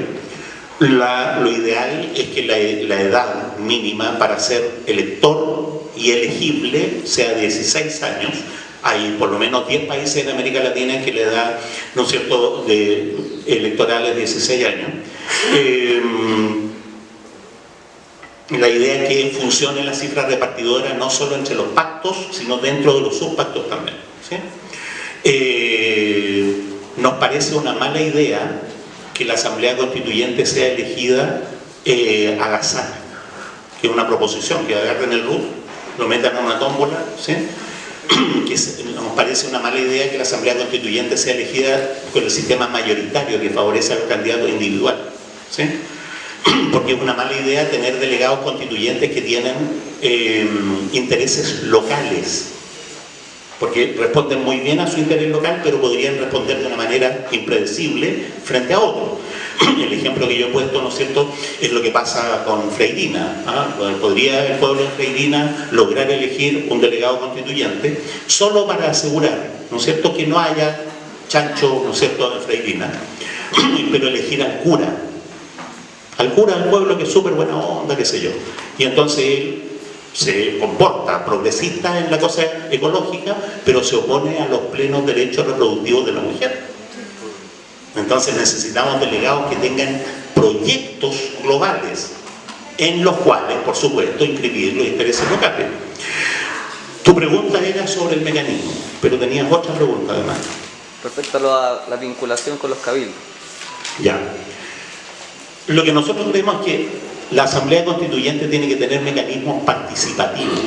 lo ideal es que la, edad mínima para ser elector y elegible sea 16 años. Hay por lo menos 10 países en América Latina que le dan, ¿no es cierto?, electorales 16 años. Eh, la idea es que funcione la cifra repartidora no solo entre los pactos, sino dentro de los subpactos también. Eh, nos parece una mala idea que la Asamblea Constituyente sea elegida eh, al azar, que es una proposición, que agarren el RUT, lo metan en una tómbola, ¿sí? que nos parece una mala idea que la Asamblea Constituyente sea elegida con el sistema mayoritario que favorece a los candidatos individuales. ¿sí? Porque es una mala idea tener delegados constituyentes que tienen eh, intereses locales, porque responden muy bien a su interés local, pero podrían responder de una manera impredecible frente a otros. El ejemplo que yo he puesto, ¿no es cierto?, es lo que pasa con Freirina. ¿ah? Podría el pueblo de Freirina lograr elegir un delegado constituyente solo para asegurar, ¿no es cierto?, que no haya chancho, ¿no es cierto?, de Freirina, pero elegir al cura. Al cura del pueblo que es súper buena onda, qué sé yo. Y entonces él se comporta progresista en la cosa ecológica, pero se opone a los plenos derechos reproductivos de la mujer. Entonces necesitamos delegados que tengan proyectos globales, en los cuales, por supuesto, inscribir los intereses locales. Tu pregunta era sobre el mecanismo, pero tenías otra pregunta además. Respecto a la vinculación con los cabildos. Ya. Lo que nosotros creemos es que la Asamblea Constituyente tiene que tener mecanismos participativos.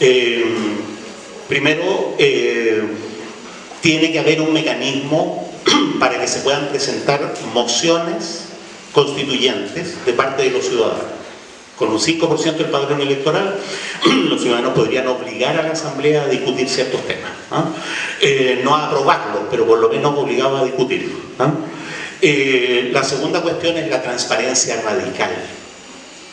Eh, primero, eh, tiene que haber un mecanismo para que se puedan presentar mociones constituyentes de parte de los ciudadanos. Con un 5% del padrón electoral, los ciudadanos podrían obligar a la Asamblea a discutir ciertos temas. ¿ah? Eh, no a aprobarlos, pero por lo menos obligados a discutirlos. ¿ah? Eh, la segunda cuestión es la transparencia radical.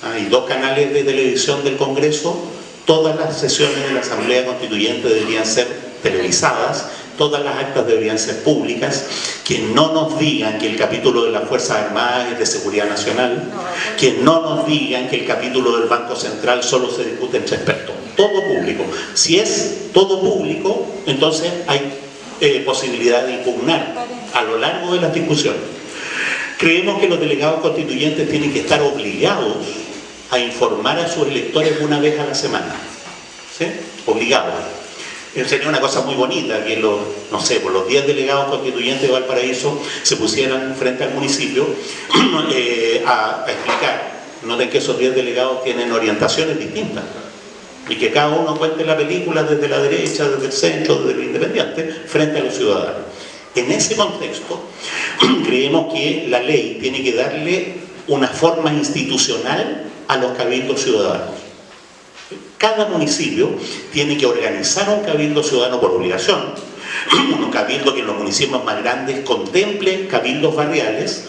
Hay dos canales de televisión del Congreso, todas las sesiones de la Asamblea Constituyente deberían ser televisadas, todas las actas deberían ser públicas, que no nos digan que el capítulo de las Fuerzas Armadas es de Seguridad Nacional, que no nos digan que el capítulo del Banco Central solo se discute entre expertos, todo público. Si es todo público, entonces hay eh, posibilidad de impugnar a lo largo de las discusiones. Creemos que los delegados constituyentes tienen que estar obligados a informar a sus electores una vez a la semana. ¿Sí? Obligados. Sería una cosa muy bonita que los, no sé, por los 10 delegados constituyentes de Valparaíso se pusieran frente al municipio eh, a, a, explicar. Noten que esos 10 delegados tienen orientaciones distintas y que cada uno cuente la película desde la derecha, desde el centro, desde el independiente, frente a los ciudadanos. En ese contexto, creemos que la ley tiene que darle una forma institucional a los cabildos ciudadanos. Cada municipio tiene que organizar un cabildo ciudadano por obligación, un cabildo que en los municipios más grandes contemple cabildos barriales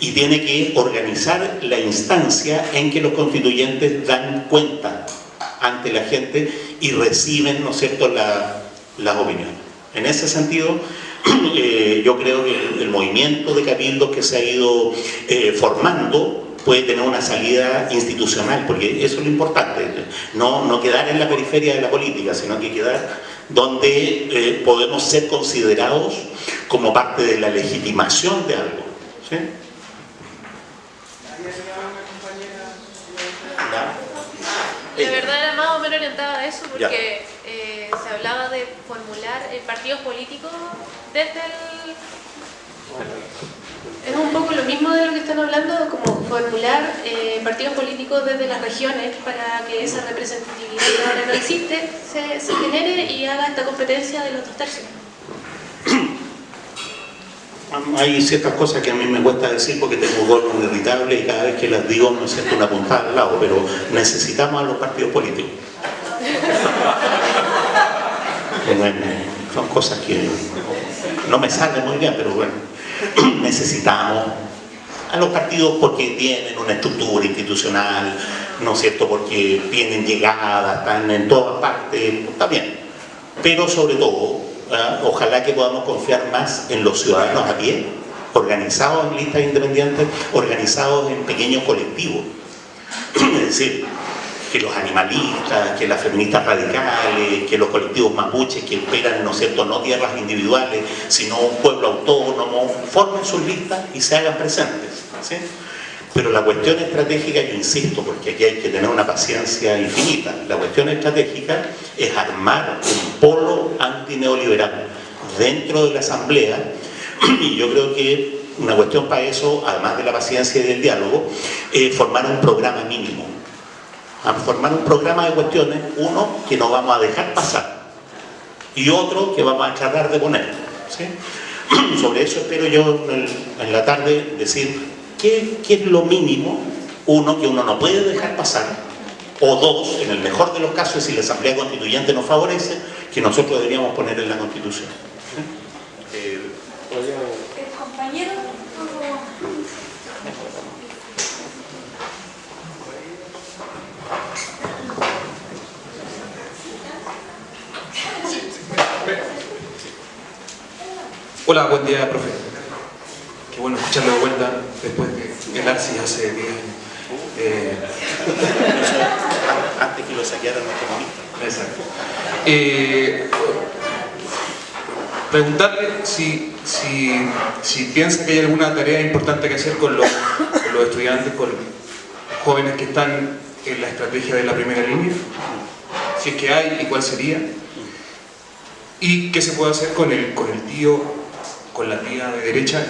y tiene que organizar la instancia en que los constituyentes dan cuenta ante la gente y reciben, ¿no es cierto?, las opiniones. En ese sentido, eh, yo creo que el, movimiento de cabildos que se ha ido eh, formando puede tener una salida institucional, porque eso es lo importante, no, no quedar en la periferia de la política, sino que quedar donde eh, podemos ser considerados como parte de la legitimación de algo. ¿sí? De verdad era más o menos orientada a eso porque eh, hablaba de formular partidos políticos desde el... Es un poco lo mismo de lo que están hablando, como formular eh, partidos políticos desde las regiones para que esa representatividad que ahora no existe se, se genere y haga esta competencia de los dos tercios hay ciertas cosas que a mí me cuesta decir porque tengo gorro irritable y cada vez que las digo me siento una puntada al lado, pero necesitamos a los partidos políticos. son cosas que no me salen muy bien, pero bueno, necesitamos a los partidos porque tienen una estructura institucional, ¿no es cierto? Porque tienen llegada, están en todas partes, está bien. Pero sobre todo, ¿ah? ojalá que podamos confiar más en los ciudadanos a pie, organizados en listas independientes, organizados en pequeños colectivos. es decir, que los animalistas, que las feministas radicales, que los colectivos mapuches que esperan, ¿no cierto?, no tierras individuales, sino un pueblo autónomo, formen sus listas y se hagan presentes. Pero la cuestión estratégica, yo insisto, porque aquí hay que tener una paciencia infinita, la cuestión estratégica es armar un polo antineoliberal dentro de la Asamblea y yo creo que una cuestión para eso, además de la paciencia y del diálogo, es formar un programa mínimo. Formar un programa de cuestiones, uno que no vamos a dejar pasar y otro que vamos a tratar de poner. Sobre eso espero yo en la tarde decir qué, qué es lo mínimo, uno, que uno no puede dejar pasar, o dos, en el mejor de los casos, si la Asamblea Constituyente nos favorece, que nosotros deberíamos poner en la Constitución. Hola, buen día, profe. Qué bueno escucharlo de vuelta después de el Arcis hace 10 años. Eh... Antes que lo saquearan los comunistas. Exacto. Eh, preguntarle si, si, si, piensa que hay alguna tarea importante que hacer con los, con los estudiantes, con los jóvenes que están en la estrategia de la primera línea, si es que hay y cuál sería, y qué se puede hacer con el, con el tío con la tía de derecha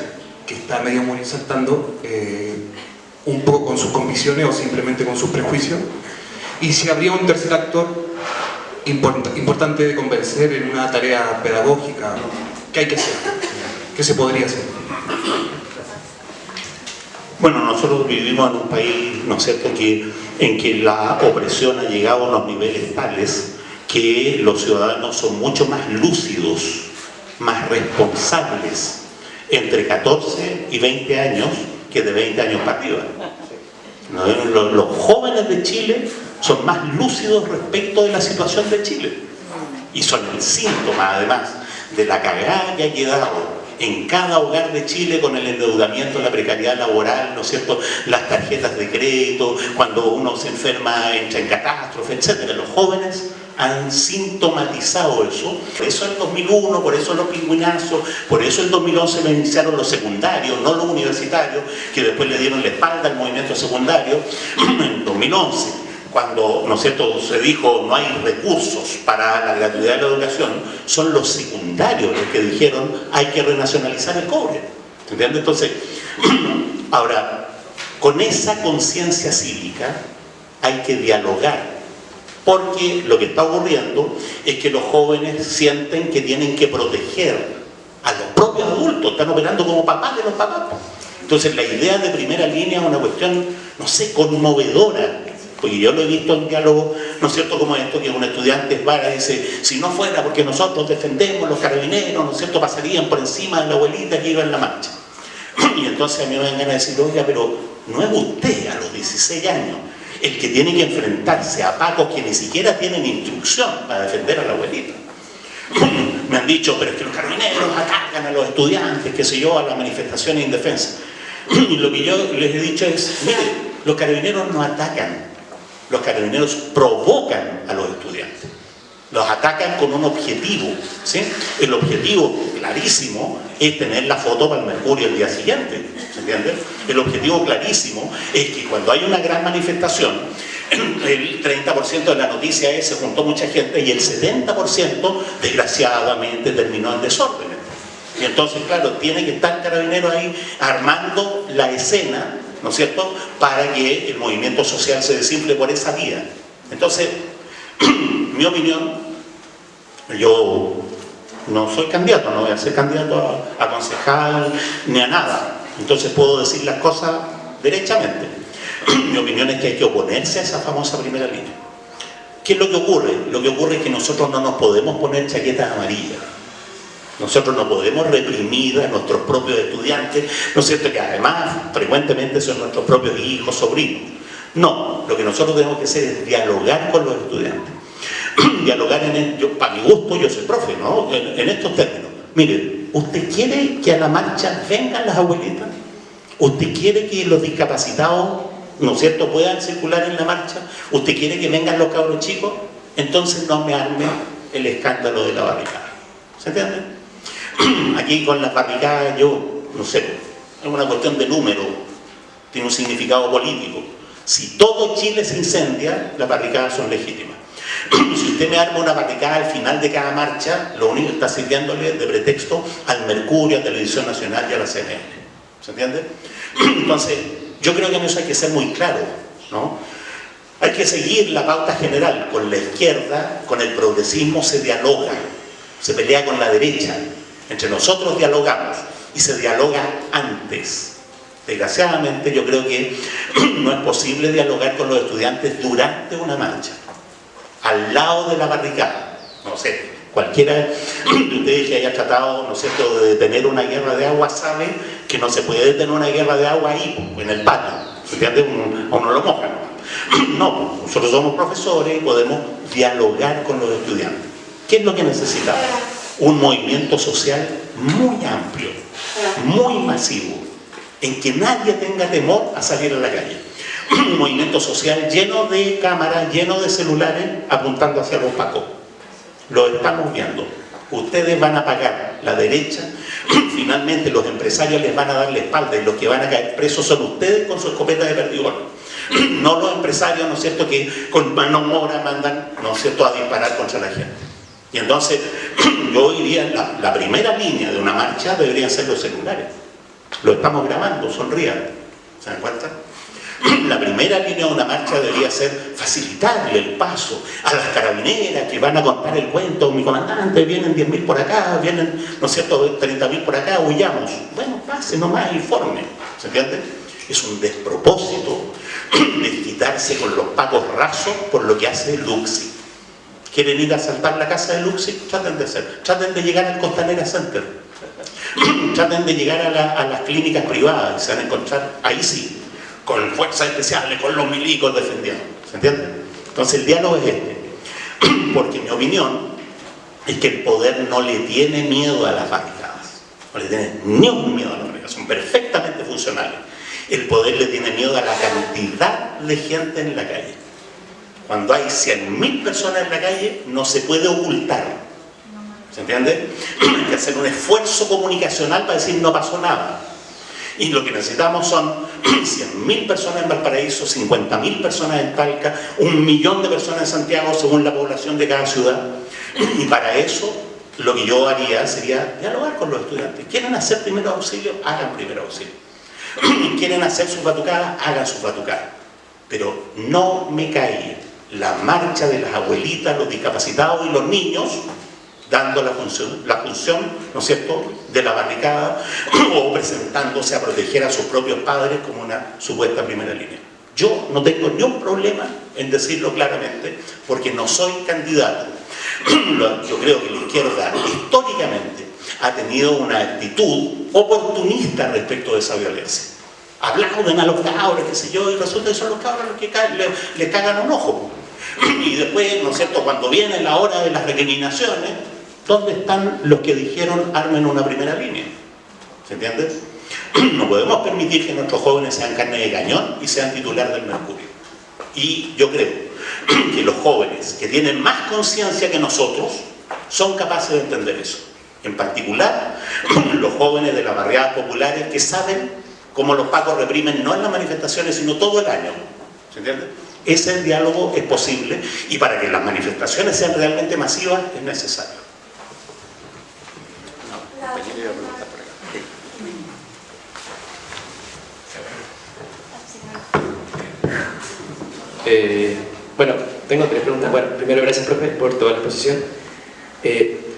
que está medio saltando eh, un poco con sus convicciones o simplemente con sus prejuicios y si habría un tercer actor importante de convencer en una tarea pedagógica ¿qué hay que hacer? ¿qué se podría hacer? Bueno, nosotros vivimos en un país, ¿no es cierto?, que, en que la opresión ha llegado a unos niveles tales que los ciudadanos son mucho más lúcidos más responsables entre 14 y 20 años que de 20 años para arriba. Los, jóvenes de Chile son más lúcidos respecto de la situación de Chile y son el síntoma además de la cagada que ha quedado en cada hogar de Chile con el endeudamiento, la precariedad laboral, ¿no es cierto? Las tarjetas de crédito, cuando uno se enferma, entra en catástrofe, etc. Los jóvenes han sintomatizado eso. Por eso el 2001, por eso los pingüinazos, por eso el 2011 me iniciaron los secundarios, no los universitarios, que después le dieron la espalda al movimiento secundario, en 2011 cuando ¿no cierto? se dijo no hay recursos para la gratuidad de la educación, son los secundarios los que dijeron hay que renacionalizar el cobre. ¿Entiendes? Entonces, ahora, con esa conciencia cívica hay que dialogar porque lo que está ocurriendo es que los jóvenes sienten que tienen que proteger a los propios adultos, están operando como papás de los papás. Entonces la idea de primera línea es una cuestión, no sé, conmovedora, porque yo lo he visto en diálogo, ¿no es cierto?, como esto, que un estudiante y dice, si no fuera porque nosotros defendemos los carabineros, ¿no es cierto?, pasarían por encima de la abuelita que iba en la marcha. Y entonces a mí me dan ganas de decir, oiga, pero no es usted a los 16 años el que tiene que enfrentarse a pacos que ni siquiera tienen instrucción para defender a la abuelita. Me han dicho, pero es que los carabineros atacan a los estudiantes, qué sé yo, a las manifestaciones indefensas. Lo que yo les he dicho es, mire, los carabineros no atacan, los carabineros provocan a los estudiantes. Los atacan con un objetivo, ¿sí? El objetivo clarísimo es tener la foto para el Mercurio el día siguiente, ¿se entiende? El objetivo clarísimo es que cuando hay una gran manifestación, el 30% de la noticia es se juntó mucha gente y el 70% desgraciadamente terminó en desorden. Y entonces, claro, tiene que estar el carabinero ahí armando la escena, ¿no es cierto?, para que el movimiento social se desimple por esa vía. Entonces, mi opinión, yo no soy candidato, no voy a ser candidato a, concejal ni a nada. Entonces puedo decir las cosas derechamente. Mi opinión es que hay que oponerse a esa famosa primera línea. ¿Qué es lo que ocurre? Lo que ocurre es que nosotros no nos podemos poner chaquetas amarillas. Nosotros no podemos reprimir a nuestros propios estudiantes, ¿no es cierto? Que además frecuentemente son nuestros propios hijos, sobrinos. No, lo que nosotros tenemos que hacer es dialogar con los estudiantes dialogar en yo, para mi gusto, yo soy profe, ¿no? En, estos términos. Mire, ¿usted quiere que a la marcha vengan las abuelitas? ¿Usted quiere que los discapacitados, ¿no es cierto?, puedan circular en la marcha? ¿Usted quiere que vengan los cabros chicos? Entonces no me arme el escándalo de la barricada. ¿Se entiende? Aquí con las barricadas yo, no sé, es una cuestión de número. tiene un significado político. Si todo Chile se incendia, las barricadas son legítimas. Si usted me arma una barricada al final de cada marcha, lo único que está sirviéndole de pretexto al Mercurio, a Televisión Nacional y a la CNN. ¿Se entiende? Entonces, yo creo que en eso hay que ser muy claro, ¿no? Hay que seguir la pauta general. Con la izquierda, con el progresismo se dialoga, se pelea con la derecha. Entre nosotros dialogamos y se dialoga antes. Desgraciadamente yo creo que no es posible dialogar con los estudiantes durante una marcha, al lado de la barricada. No sé, cualquiera de ustedes que haya tratado, ¿no cierto?, de detener una guerra de agua sabe que no se puede detener una guerra de agua ahí, en el patio. ¿Se entiende? A uno lo moja. No, nosotros somos profesores y podemos dialogar con los estudiantes. ¿Qué es lo que necesitamos? Un movimiento social muy amplio, muy masivo, en que nadie tenga temor a salir a la calle. Un movimiento social lleno de cámaras, lleno de celulares, apuntando hacia los pacos. Lo estamos viendo. Ustedes van a pagar la derecha, finalmente los empresarios les van a dar la espalda y los que van a caer presos son ustedes con su escopeta de perdigón. No los empresarios, ¿no es cierto?, que con mano mora mandan, ¿no es cierto?, a disparar contra la gente. Y entonces, yo diría, la, la primera línea de una marcha deberían ser los celulares. Lo estamos grabando, sonrían. ¿Se dan cuenta? La primera línea de una marcha debería ser facilitarle el paso a las carabineras que van a contar el cuento. Mi comandante, vienen 10.000 por acá, vienen, ¿no es cierto?, 30.000 por acá, huyamos. Bueno, pase nomás, informe. ¿Se entiende? Es un despropósito desquitarse con los pagos rasos por lo que hace Luxi. ¿Quieren ir a saltar la casa de Luxi? Traten de hacer. Traten de llegar al Costanera Center. Traten de llegar a, a las clínicas privadas y se van a encontrar, ahí sí, con fuerzas especiales, con los milicos defendiendo. ¿Se entiende? Entonces el diálogo es este. Porque mi opinión es que el poder no le tiene miedo a las barricadas. No le tiene ni un miedo a las barricadas. Son perfectamente funcionales. El poder le tiene miedo a la cantidad de gente en la calle. Cuando hay 100.000 personas en la calle, no se puede ocultar. ¿Se entiende? Hay que hacer un esfuerzo comunicacional para decir no pasó nada. Y lo que necesitamos son 100.000 personas en Valparaíso, 50.000 personas en Talca, un millón de personas en Santiago según la población de cada ciudad. Y para eso lo que yo haría sería dialogar con los estudiantes. ¿Quieren hacer primero auxilio? Hagan primero auxilio. ¿Quieren hacer sus batucadas? Hagan sus batucadas. Pero no me cae la marcha de las abuelitas, los discapacitados y los niños dando la función, la función, ¿no es cierto?, de la barricada o presentándose a proteger a sus propios padres como una supuesta primera línea. Yo no tengo ni un problema en decirlo claramente porque no soy candidato. Yo creo que la izquierda históricamente ha tenido una actitud oportunista respecto de esa violencia. Aplauden a los cabros, qué sé yo, y resulta que son los cabros los que le, cagan un ojo. Y después, ¿no es cierto?, cuando viene la hora de las recriminaciones, ¿dónde están los que dijeron armen una primera línea? ¿Se entiende? No podemos permitir que nuestros jóvenes sean carne de cañón y sean titular del Mercurio. Y yo creo que los jóvenes que tienen más conciencia que nosotros son capaces de entender eso. En particular, los jóvenes de las barriadas populares que saben cómo los pacos reprimen no en las manifestaciones, sino todo el año. ¿Se entiende? Ese diálogo es posible y para que las manifestaciones sean realmente masivas es necesario. Eh, bueno, tengo tres preguntas. Bueno, primero, gracias, profe, por toda la exposición. Eh,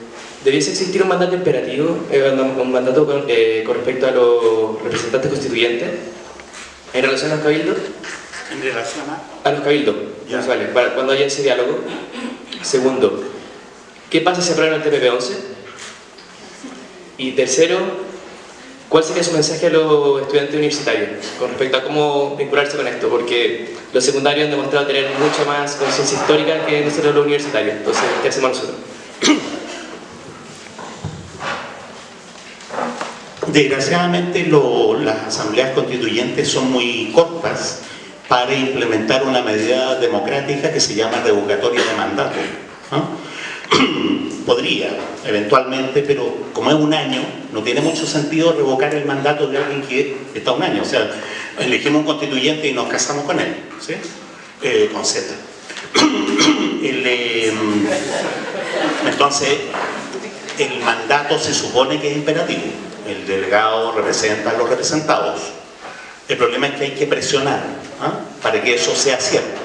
¿Debiese existir un mandato imperativo, eh, un mandato con, eh, con, respecto a los representantes constituyentes en relación a los cabildos? ¿En relación a? A los cabildos, vale, para cuando haya ese diálogo. Segundo, ¿qué pasa si aprueban el TPP-11? Y tercero, ¿Cuál sería su mensaje a los estudiantes universitarios con respecto a cómo vincularse con esto? Porque los secundarios han demostrado tener mucha más conciencia histórica que nosotros los universitarios. Entonces, ¿qué hacemos nosotros? Desgraciadamente las asambleas constituyentes son muy cortas para implementar una medida democrática que se llama revocatoria de mandato. podría, eventualmente, pero como es un año, no tiene mucho sentido revocar el mandato de alguien que está un año. O sea, elegimos un constituyente y nos casamos con él, ¿sí? Eh, con Z. Eh, entonces, el mandato se supone que es imperativo. El delegado representa a los representados. El problema es que hay que presionar ¿ah? para que eso sea cierto.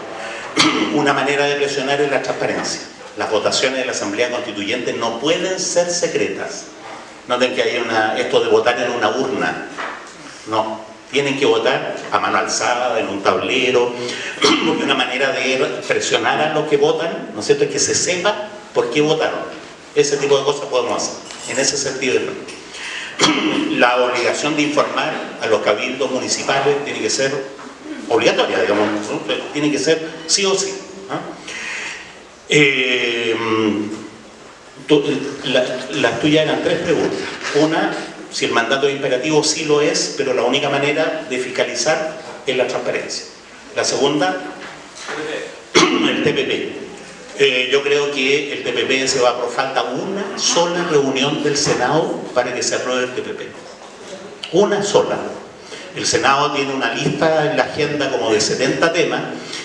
Una manera de presionar es la transparencia. Las votaciones de la Asamblea Constituyente no pueden ser secretas. Noten que hay una, esto de votar en una urna. No, tienen que votar a mano alzada, en un tablero, porque una manera de presionar a los que votan, ¿no es cierto?, es que se sepa por qué votaron. Ese tipo de cosas podemos hacer, en ese sentido. La obligación de informar a los cabildos municipales tiene que ser obligatoria, digamos, tiene que ser sí o sí. Eh, las tuyas eran tres preguntas. Una, si el mandato es imperativo, sí lo es, pero la única manera de fiscalizar es la transparencia. La segunda, el TPP. Eh, yo creo que el TPP se va por falta una sola reunión del Senado para que se apruebe el TPP. Una sola. El Senado tiene una lista en la agenda como de 70 temas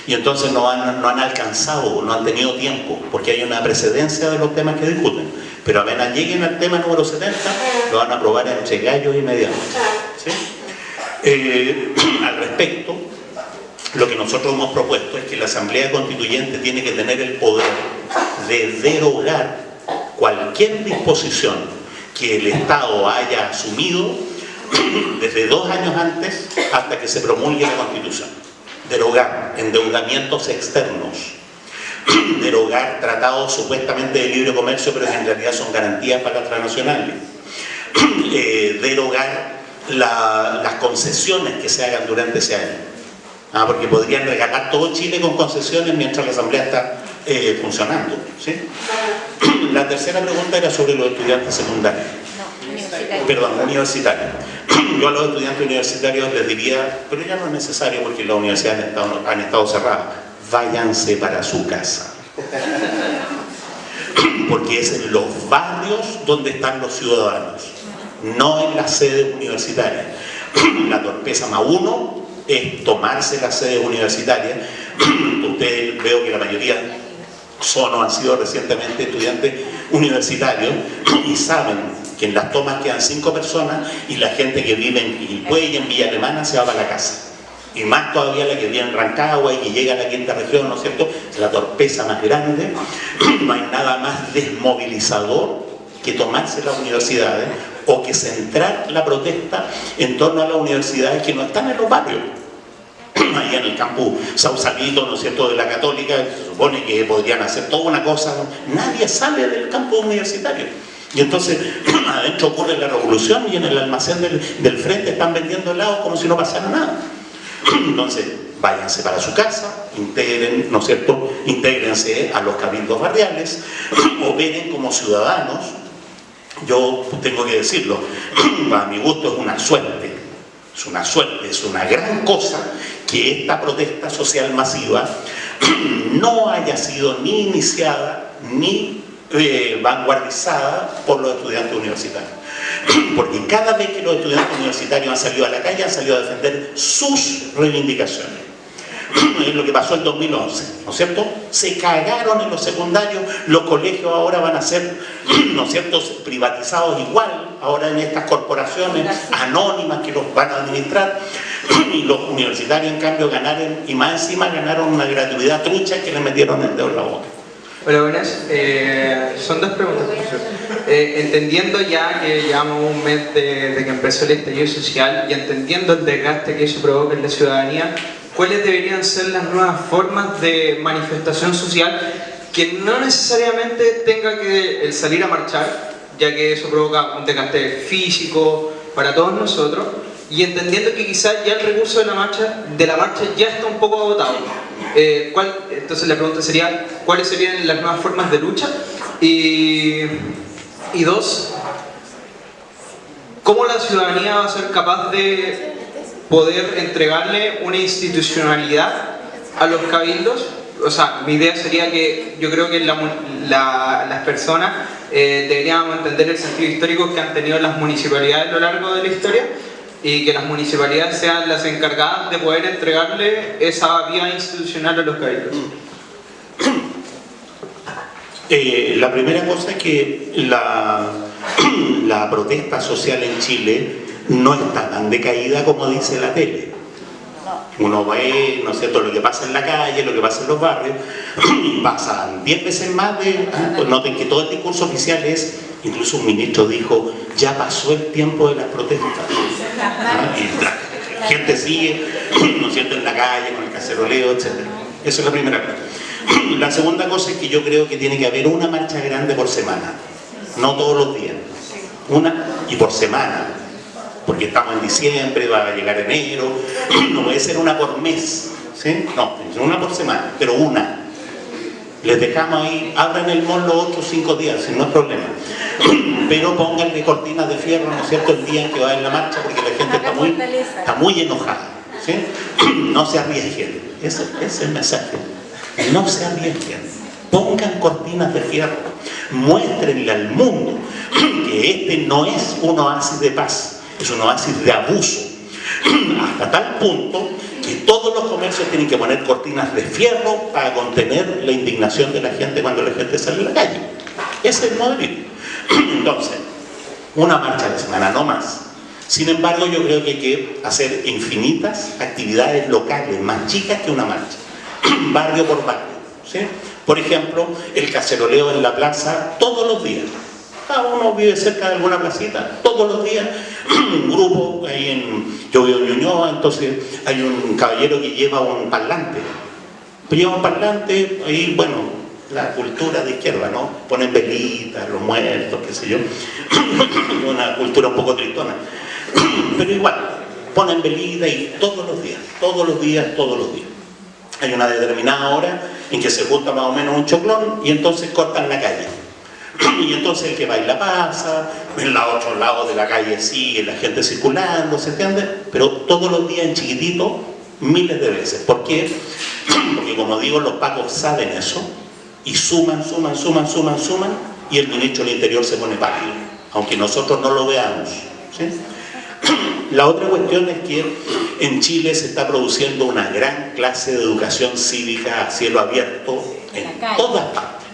y entonces no han, no han alcanzado, no han tenido tiempo, porque hay una precedencia de los temas que discuten. Pero apenas lleguen al tema número 70, lo van a aprobar entre gallos y medianos. Eh, al respecto, lo que nosotros hemos propuesto es que la Asamblea Constituyente tiene que tener el poder de derogar cualquier disposición que el Estado haya asumido desde dos años antes hasta que se promulgue la Constitución. Derogar endeudamientos externos, derogar tratados supuestamente de libre comercio pero que en realidad son garantías para transnacionales, eh, derogar las concesiones que se hagan durante ese año. Ah, porque podrían regalar todo Chile con concesiones mientras la Asamblea está eh, funcionando. ¿sí? La tercera pregunta era sobre los estudiantes secundarios. No, universitarios. Perdón, universitarios. Yo a los estudiantes universitarios les diría, pero ya no es necesario porque las universidades han estado, han estado cerradas váyanse para su casa. Porque es en los barrios donde están los ciudadanos, no en las sedes universitarias. La torpeza más uno es tomarse las sedes universitarias. Ustedes veo que la mayoría son o han sido recientemente estudiantes universitarios y saben que en las tomas quedan cinco personas y la gente que vive en Quilpué y en Villa Alemana se va para la casa y más todavía la que viene en Rancagua y que llega a la quinta región, ¿no es cierto? Es la torpeza más grande. No hay nada más desmovilizador que tomarse las universidades o que centrar la protesta en torno a las universidades que no están en los barrios. Ahí en el campus Sausalito, ¿no es cierto?, de la Católica, se supone que podrían hacer toda una cosa. Nadie sale del campus universitario. Y entonces adentro ocurre la revolución y en el almacén del, del frente están vendiendo helados como si no pasara nada. Entonces, váyanse para su casa, integren, ¿no es cierto?, intégrense a los cabildos barriales, operen como ciudadanos. Yo tengo que decirlo, para mi gusto es una suerte, es una suerte, es una gran cosa que esta protesta social masiva no haya sido ni iniciada ni eh, vanguardizada por los estudiantes universitarios. Porque cada vez que los estudiantes universitarios han salido a la calle, han salido a defender sus reivindicaciones. Es lo que pasó en 2011, ¿no es cierto? Se cagaron en los secundarios, los colegios ahora van a ser, ¿no es cierto?, privatizados igual, ahora en estas corporaciones anónimas que los van a administrar, y los universitarios en cambio ganaron, y más encima ganaron una gratuidad trucha que le metieron el dedo en la boca. Hola, buenas. Eh, son dos preguntas, profesor. Eh, entendiendo ya que llevamos un mes de, que empezó el estallido social y entendiendo el desgaste que eso provoca en la ciudadanía, ¿cuáles deberían ser las nuevas formas de manifestación social que no necesariamente tenga que el salir a marchar, ya que eso provoca un desgaste físico para todos nosotros, y entendiendo que quizás ya el recurso de la marcha, de la marcha ya está un poco agotado. Eh, ¿cuál, entonces la pregunta sería, ¿cuáles serían las nuevas formas de lucha? Y dos, ¿cómo la ciudadanía va a ser capaz de poder entregarle una institucionalidad a los cabildos? O sea, mi idea sería que yo creo que la, la, las personas eh, deberíamos entender el sentido histórico que han tenido las municipalidades a lo largo de la historia y que las municipalidades sean las encargadas de poder entregarle esa vía institucional a los cabildos. Eh, la primera cosa es que la, la protesta social en Chile no está tan decaída como dice la tele. Uno ve, ¿no es cierto?, lo que pasa en la calle, lo que pasa en los barrios, pasan 10 veces más de... noten que todo el discurso oficial es, incluso un ministro dijo, ya pasó el tiempo de las protestas. Ah, Y la gente sigue, ¿no es cierto?, en la calle, con el caceroleo, etc. Esa es la primera cosa. La segunda cosa es que yo creo que tiene que haber una marcha grande por semana, no todos los días. Una y por semana, porque estamos en diciembre, va a llegar enero, no puede ser una por mes, ¿sí? No, es una por semana, pero una. Les dejamos ahí, abran el mall los otros cinco días, si no es problema. Pero pónganle cortinas de fierro, ¿no es cierto?, el día en que va en la marcha, porque la gente está muy, está muy enojada, ¿sí? No se arriesguen, ese, ese es el mensaje. No se arriesguen, pongan cortinas de fierro, muéstrenle al mundo que este no es un oasis de paz, es un oasis de abuso, hasta tal punto que todos los comercios tienen que poner cortinas de fierro para contener la indignación de la gente cuando la gente sale a la calle. Ese es el modelo. Entonces, una marcha a la semana, no más. Sin embargo, yo creo que hay que hacer infinitas actividades locales, más chicas que una marcha, barrio por barrio. Por ejemplo, el caceroleo en la plaza todos los días. Cada uno vive cerca de alguna placita, todos los días, un grupo, ahí en, yo vivo en entonces hay un caballero que lleva un parlante. Lleva un parlante, ahí, bueno, la cultura de izquierda, ¿no? Ponen velitas, los muertos, qué sé yo. Una cultura un poco tristona. Pero igual, ponen velitas y todos los días, todos los días, todos los días. Hay una determinada hora en que se junta más o menos un choclón y entonces cortan la calle. Y entonces el que baila pasa, en el otro lado de la calle sigue la gente circulando, ¿se entiende? Pero todos los días en chiquitito, miles de veces. ¿Por qué? Porque como digo, los pacos saben eso y suman, suman, suman, suman, suman y el ministro del Interior se pone pálido, aunque nosotros no lo veamos. ¿sí? La otra cuestión es que en Chile se está produciendo una gran clase de educación cívica a cielo abierto en todas partes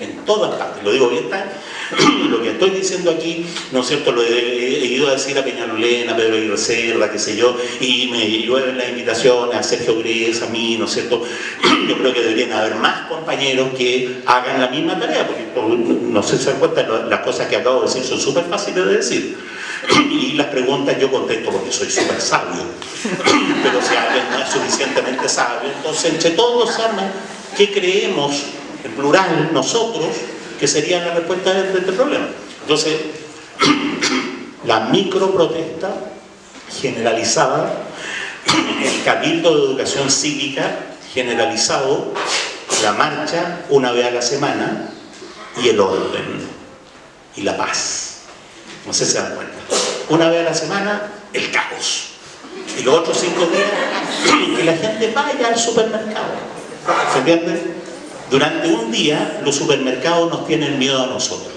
en todas partes, lo digo bien, lo que estoy diciendo aquí, ¿no es cierto?, lo he, ido a decir a Peñalolena, a Pedro Aguirre Cerda, qué sé yo, y me llueven las invitaciones a Sergio Gres, a mí, ¿no es cierto?, yo creo que deberían haber más compañeros que hagan la misma tarea, porque no se dan cuenta, las cosas que acabo de decir son súper fáciles de decir, y las preguntas yo contesto porque soy súper sabio, pero si alguien no es suficientemente sabio, entonces entre todos saben qué creemos en plural, nosotros, que sería la respuesta de este problema. Entonces, la microprotesta generalizada, el cabildo de educación cívica generalizado, la marcha una vez a la semana y el orden y la paz. No sé si se dan cuenta. Una vez a la semana, el caos. Y los otros cinco días, que la gente vaya al supermercado. ¿Se entiende? Durante un día los supermercados nos tienen miedo a nosotros.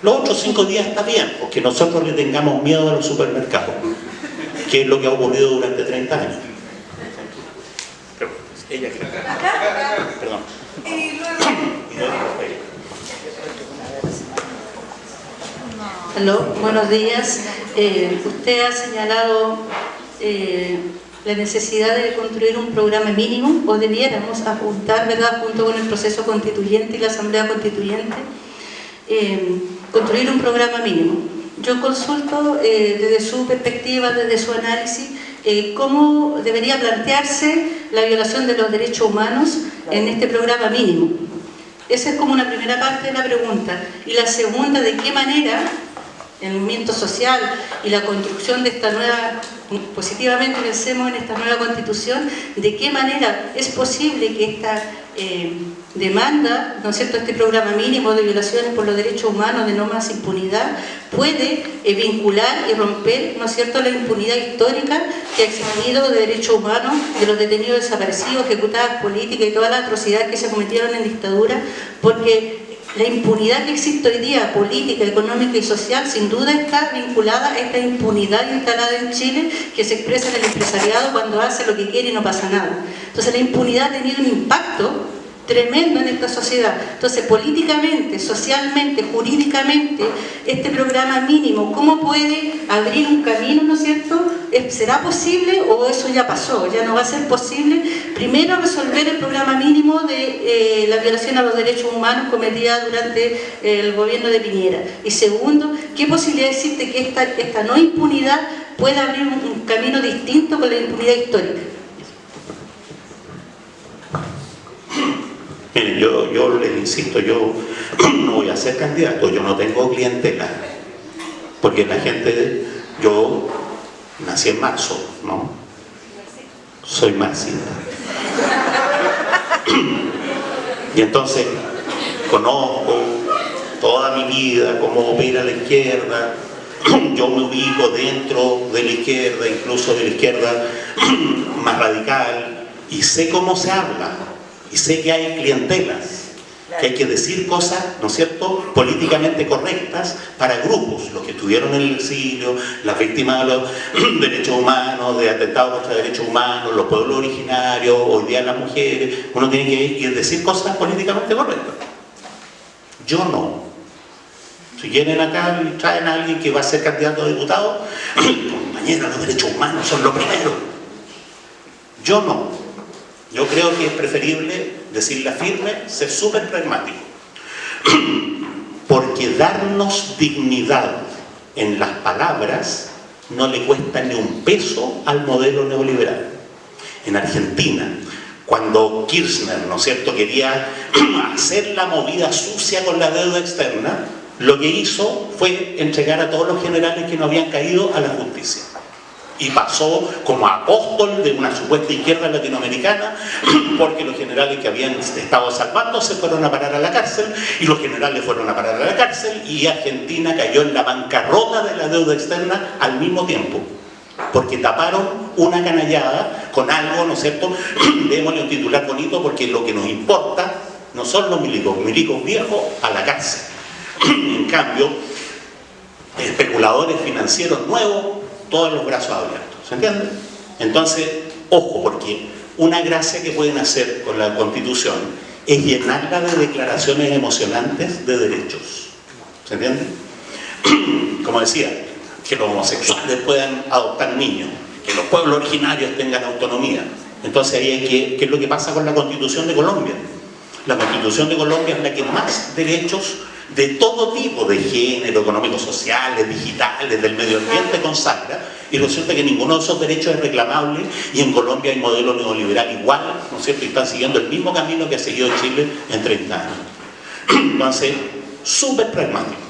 Los otros cinco días está bien, porque nosotros le tengamos miedo a los supermercados, que es lo que ha ocurrido durante 30 años. Pero, ella creo. Perdón. Aló, buenos días. Eh, usted ha señalado eh, la necesidad de construir un programa mínimo o debiéramos apuntar, ¿verdad?, junto con el proceso constituyente y la asamblea constituyente, eh, construir un programa mínimo. Yo consulto eh, desde su perspectiva, desde su análisis, eh, cómo debería plantearse la violación de los derechos humanos en este programa mínimo. Esa es como una primera parte de la pregunta. Y la segunda, ¿de qué manera el movimiento social y la construcción de esta nueva, positivamente pensemos en esta nueva constitución, de qué manera es posible que esta eh, demanda, ¿no es cierto?, este programa mínimo de violaciones por los derechos humanos, de no más impunidad, puede eh, vincular y romper, ¿no es cierto?, la impunidad histórica que ha existido de derechos humanos, de los detenidos desaparecidos, ejecutadas políticas y todas las atrocidades que se cometieron en dictadura, porque la impunidad que existe hoy día, política, económica y social, sin duda está vinculada a esta impunidad instalada en Chile que se expresa en el empresariado cuando hace lo que quiere y no pasa nada. Entonces la impunidad ha tenido un impacto tremendo en esta sociedad. Entonces, políticamente, socialmente, jurídicamente, este programa mínimo, ¿cómo puede abrir un camino, no es cierto? ¿Será posible o eso ya pasó? ¿Ya no va a ser posible? Primero, resolver el programa mínimo de eh, la violación a los derechos humanos cometida durante el gobierno de Piñera. Y segundo, ¿qué posibilidad existe que esta, esta no impunidad pueda abrir un camino distinto con la impunidad histórica? Yo, yo les insisto, yo no voy a ser candidato, yo no tengo clientela. Porque la gente, yo nací en marzo, ¿no? Soy marxista. Y entonces conozco toda mi vida cómo opera la izquierda, yo me ubico dentro de la izquierda, incluso de la izquierda más radical, y sé cómo se habla, y sé que hay clientelas, que hay que decir cosas, ¿no es cierto?, políticamente correctas para grupos, los que estuvieron en el exilio, las víctimas de los derechos humanos, de atentados contra derechos humanos, los pueblos originarios, hoy día las mujeres, uno tiene que decir cosas políticamente correctas. Yo no. Si vienen acá y traen a alguien que va a ser candidato a diputado, compañeros, los derechos humanos son lo primero. Yo no. Yo creo que es preferible decirla firme, ser súper pragmático. Porque darnos dignidad en las palabras no le cuesta ni un peso al modelo neoliberal. En Argentina, cuando Kirchner, ¿no es cierto?, quería hacer la movida sucia con la deuda externa, lo que hizo fue entregar a todos los generales que no habían caído a la justicia y pasó como apóstol de una supuesta izquierda latinoamericana porque los generales que habían estado salvando se fueron a parar a la cárcel y los generales fueron a parar a la cárcel y Argentina cayó en la bancarrota de la deuda externa al mismo tiempo porque taparon una canallada con algo, ¿no es cierto? Démosle un titular bonito porque lo que nos importa no son los milicos, milicos viejos a la cárcel. en cambio, especuladores financieros nuevos todos los brazos abiertos. ¿Se entiende? Entonces, ojo, porque una gracia que pueden hacer con la Constitución es llenarla de declaraciones emocionantes de derechos. ¿Se entiende? Como decía, que los homosexuales puedan adoptar niños, que los pueblos originarios tengan autonomía. Entonces ahí hay que, ¿qué es lo que pasa con la Constitución de Colombia? La Constitución de Colombia es la que más derechos de todo tipo de género, económicos, sociales, digitales, del medio ambiente consagra y resulta que ninguno de esos derechos es reclamable y en Colombia hay modelo neoliberal igual, ¿no es cierto? Y están siguiendo el mismo camino que ha seguido Chile en 30 años. Entonces, súper pragmático.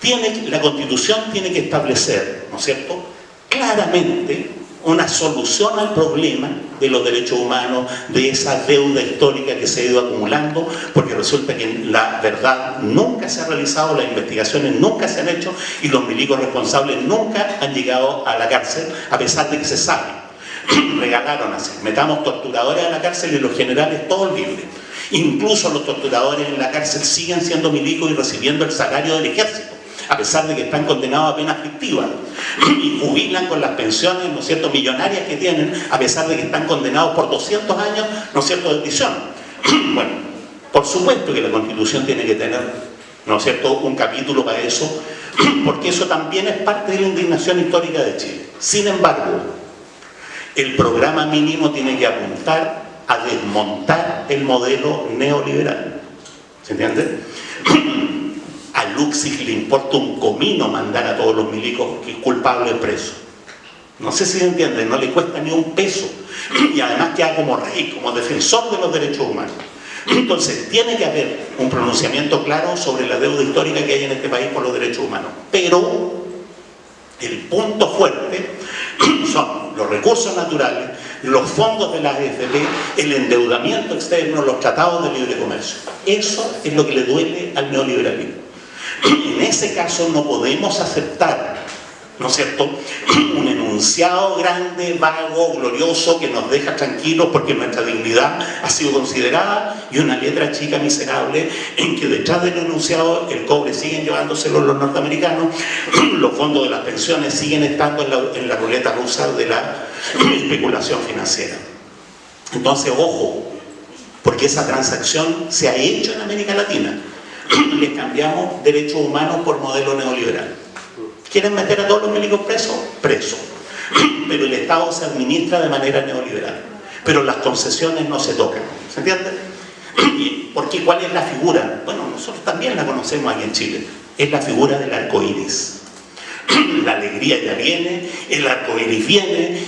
Tiene, la Constitución tiene que establecer, ¿no es cierto?, claramente una solución al problema de los derechos humanos, de esa deuda histórica que se ha ido acumulando, porque resulta que la verdad nunca se ha realizado, las investigaciones nunca se han hecho y los milicos responsables nunca han llegado a la cárcel, a pesar de que se sabe. Regalaron así, metamos torturadores a la cárcel y los generales todos libres. Incluso los torturadores en la cárcel siguen siendo milicos y recibiendo el salario del ejército a pesar de que están condenados a penas fictivas y jubilan con las pensiones, ¿no es cierto?, millonarias que tienen, a pesar de que están condenados por 200 años, ¿no es cierto?, de prisión. bueno, por supuesto que la Constitución tiene que tener, ¿no es cierto?, un capítulo para eso, porque eso también es parte de la indignación histórica de Chile. Sin embargo, el programa mínimo tiene que apuntar a desmontar el modelo neoliberal. ¿Se entiende? Luxig le importa un comino mandar a todos los milicos culpables presos. No sé si se entiende, no le cuesta ni un peso. Y además queda como rey, como defensor de los derechos humanos. Entonces, tiene que haber un pronunciamiento claro sobre la deuda histórica que hay en este país por los derechos humanos. Pero el punto fuerte son los recursos naturales, los fondos de la AFP, el endeudamiento externo, los tratados de libre comercio. Eso es lo que le duele al neoliberalismo. En ese caso no podemos aceptar, ¿no es cierto?, un enunciado grande, vago, glorioso, que nos deja tranquilos porque nuestra dignidad ha sido considerada, y una letra chica miserable en que detrás del enunciado el cobre siguen llevándoselo los norteamericanos, los fondos de las pensiones siguen estando en la, en la ruleta rusa de la especulación financiera. Entonces, ojo, porque esa transacción se ha hecho en América Latina. Le cambiamos derechos humanos por modelo neoliberal. ¿Quieren meter a todos los médicos presos? Presos. Pero el Estado se administra de manera neoliberal. Pero las concesiones no se tocan. ¿Se entiende? Porque ¿cuál es la figura? Bueno, nosotros también la conocemos aquí en Chile. Es la figura del arco iris. La alegría ya viene, el arco iris viene,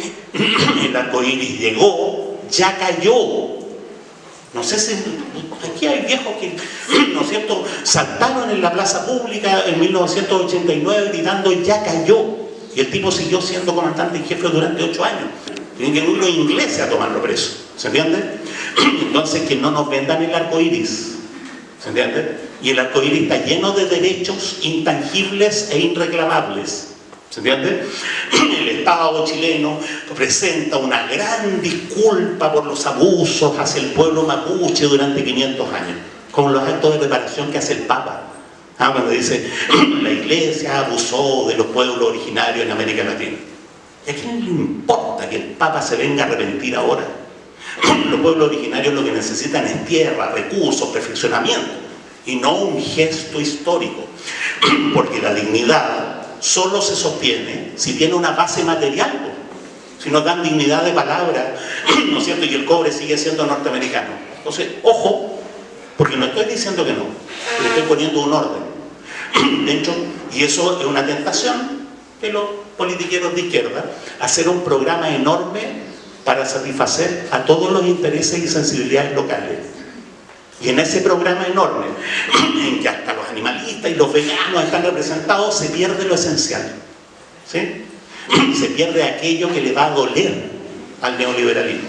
el arco iris llegó, ya cayó, no sé si aquí hay viejos que, ¿no cierto?, saltaron en la plaza pública en 1989 gritando ya cayó. Y el tipo siguió siendo comandante y jefe durante ocho años. Tienen que ir los ingleses a tomarlo preso. ¿Se entiende? Entonces que no nos vendan el arco iris. ¿Se entiende? Y el arco iris está lleno de derechos intangibles e irreclamables. ¿Se entiende? El Estado chileno presenta una gran disculpa por los abusos hacia el pueblo mapuche durante 500 años, con los actos de reparación que hace el Papa. Ah, cuando dice, la iglesia abusó de los pueblos originarios en América Latina. ¿Y a quién le importa que el Papa se venga a arrepentir ahora? Los pueblos originarios lo que necesitan es tierra, recursos, perfeccionamiento, y no un gesto histórico. Porque la dignidad solo se sostiene si tiene una base material. Si nos dan dignidad de palabra, ¿no es cierto? Y el cobre sigue siendo norteamericano. Entonces, ojo, porque no estoy diciendo que no, le estoy poniendo un orden. Y eso es una tentación de los politiqueros de izquierda, hacer un programa enorme para satisfacer a todos los intereses y sensibilidades locales. Y en ese programa enorme, en que hasta los animalistas y los veganos están representados, se pierde lo esencial. ¿sí? Se pierde aquello que le va a doler al neoliberalismo.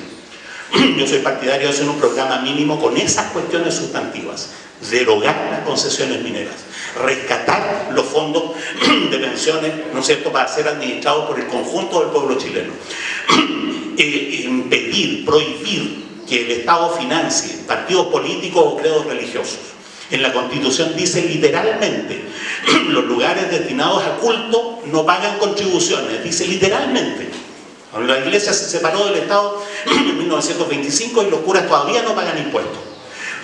Yo soy partidario de hacer un programa mínimo con esas cuestiones sustantivas. Derogar las concesiones mineras. Rescatar los fondos de pensiones, ¿no es cierto?, para ser administrados por el conjunto del pueblo chileno. Eh, impedir, prohibir que el Estado financie partidos políticos o credos religiosos. En la Constitución dice literalmente, los lugares destinados a culto no pagan contribuciones, dice literalmente. La iglesia se separó del Estado en 1925 y los curas todavía no pagan impuestos.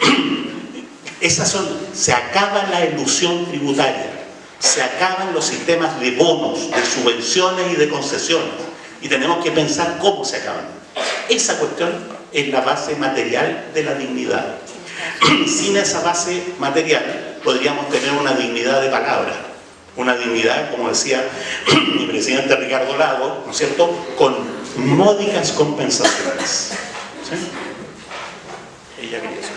Esas son, se acaba la ilusión tributaria, se acaban los sistemas de bonos, de subvenciones y de concesiones. Y tenemos que pensar cómo se acaban. Esa cuestión es la base material de la dignidad. Sin esa base material podríamos tener una dignidad de palabra, una dignidad, como decía mi presidente Ricardo Lago, ¿no es cierto?, con módicas compensaciones. ¿Sí? Ella quería eso.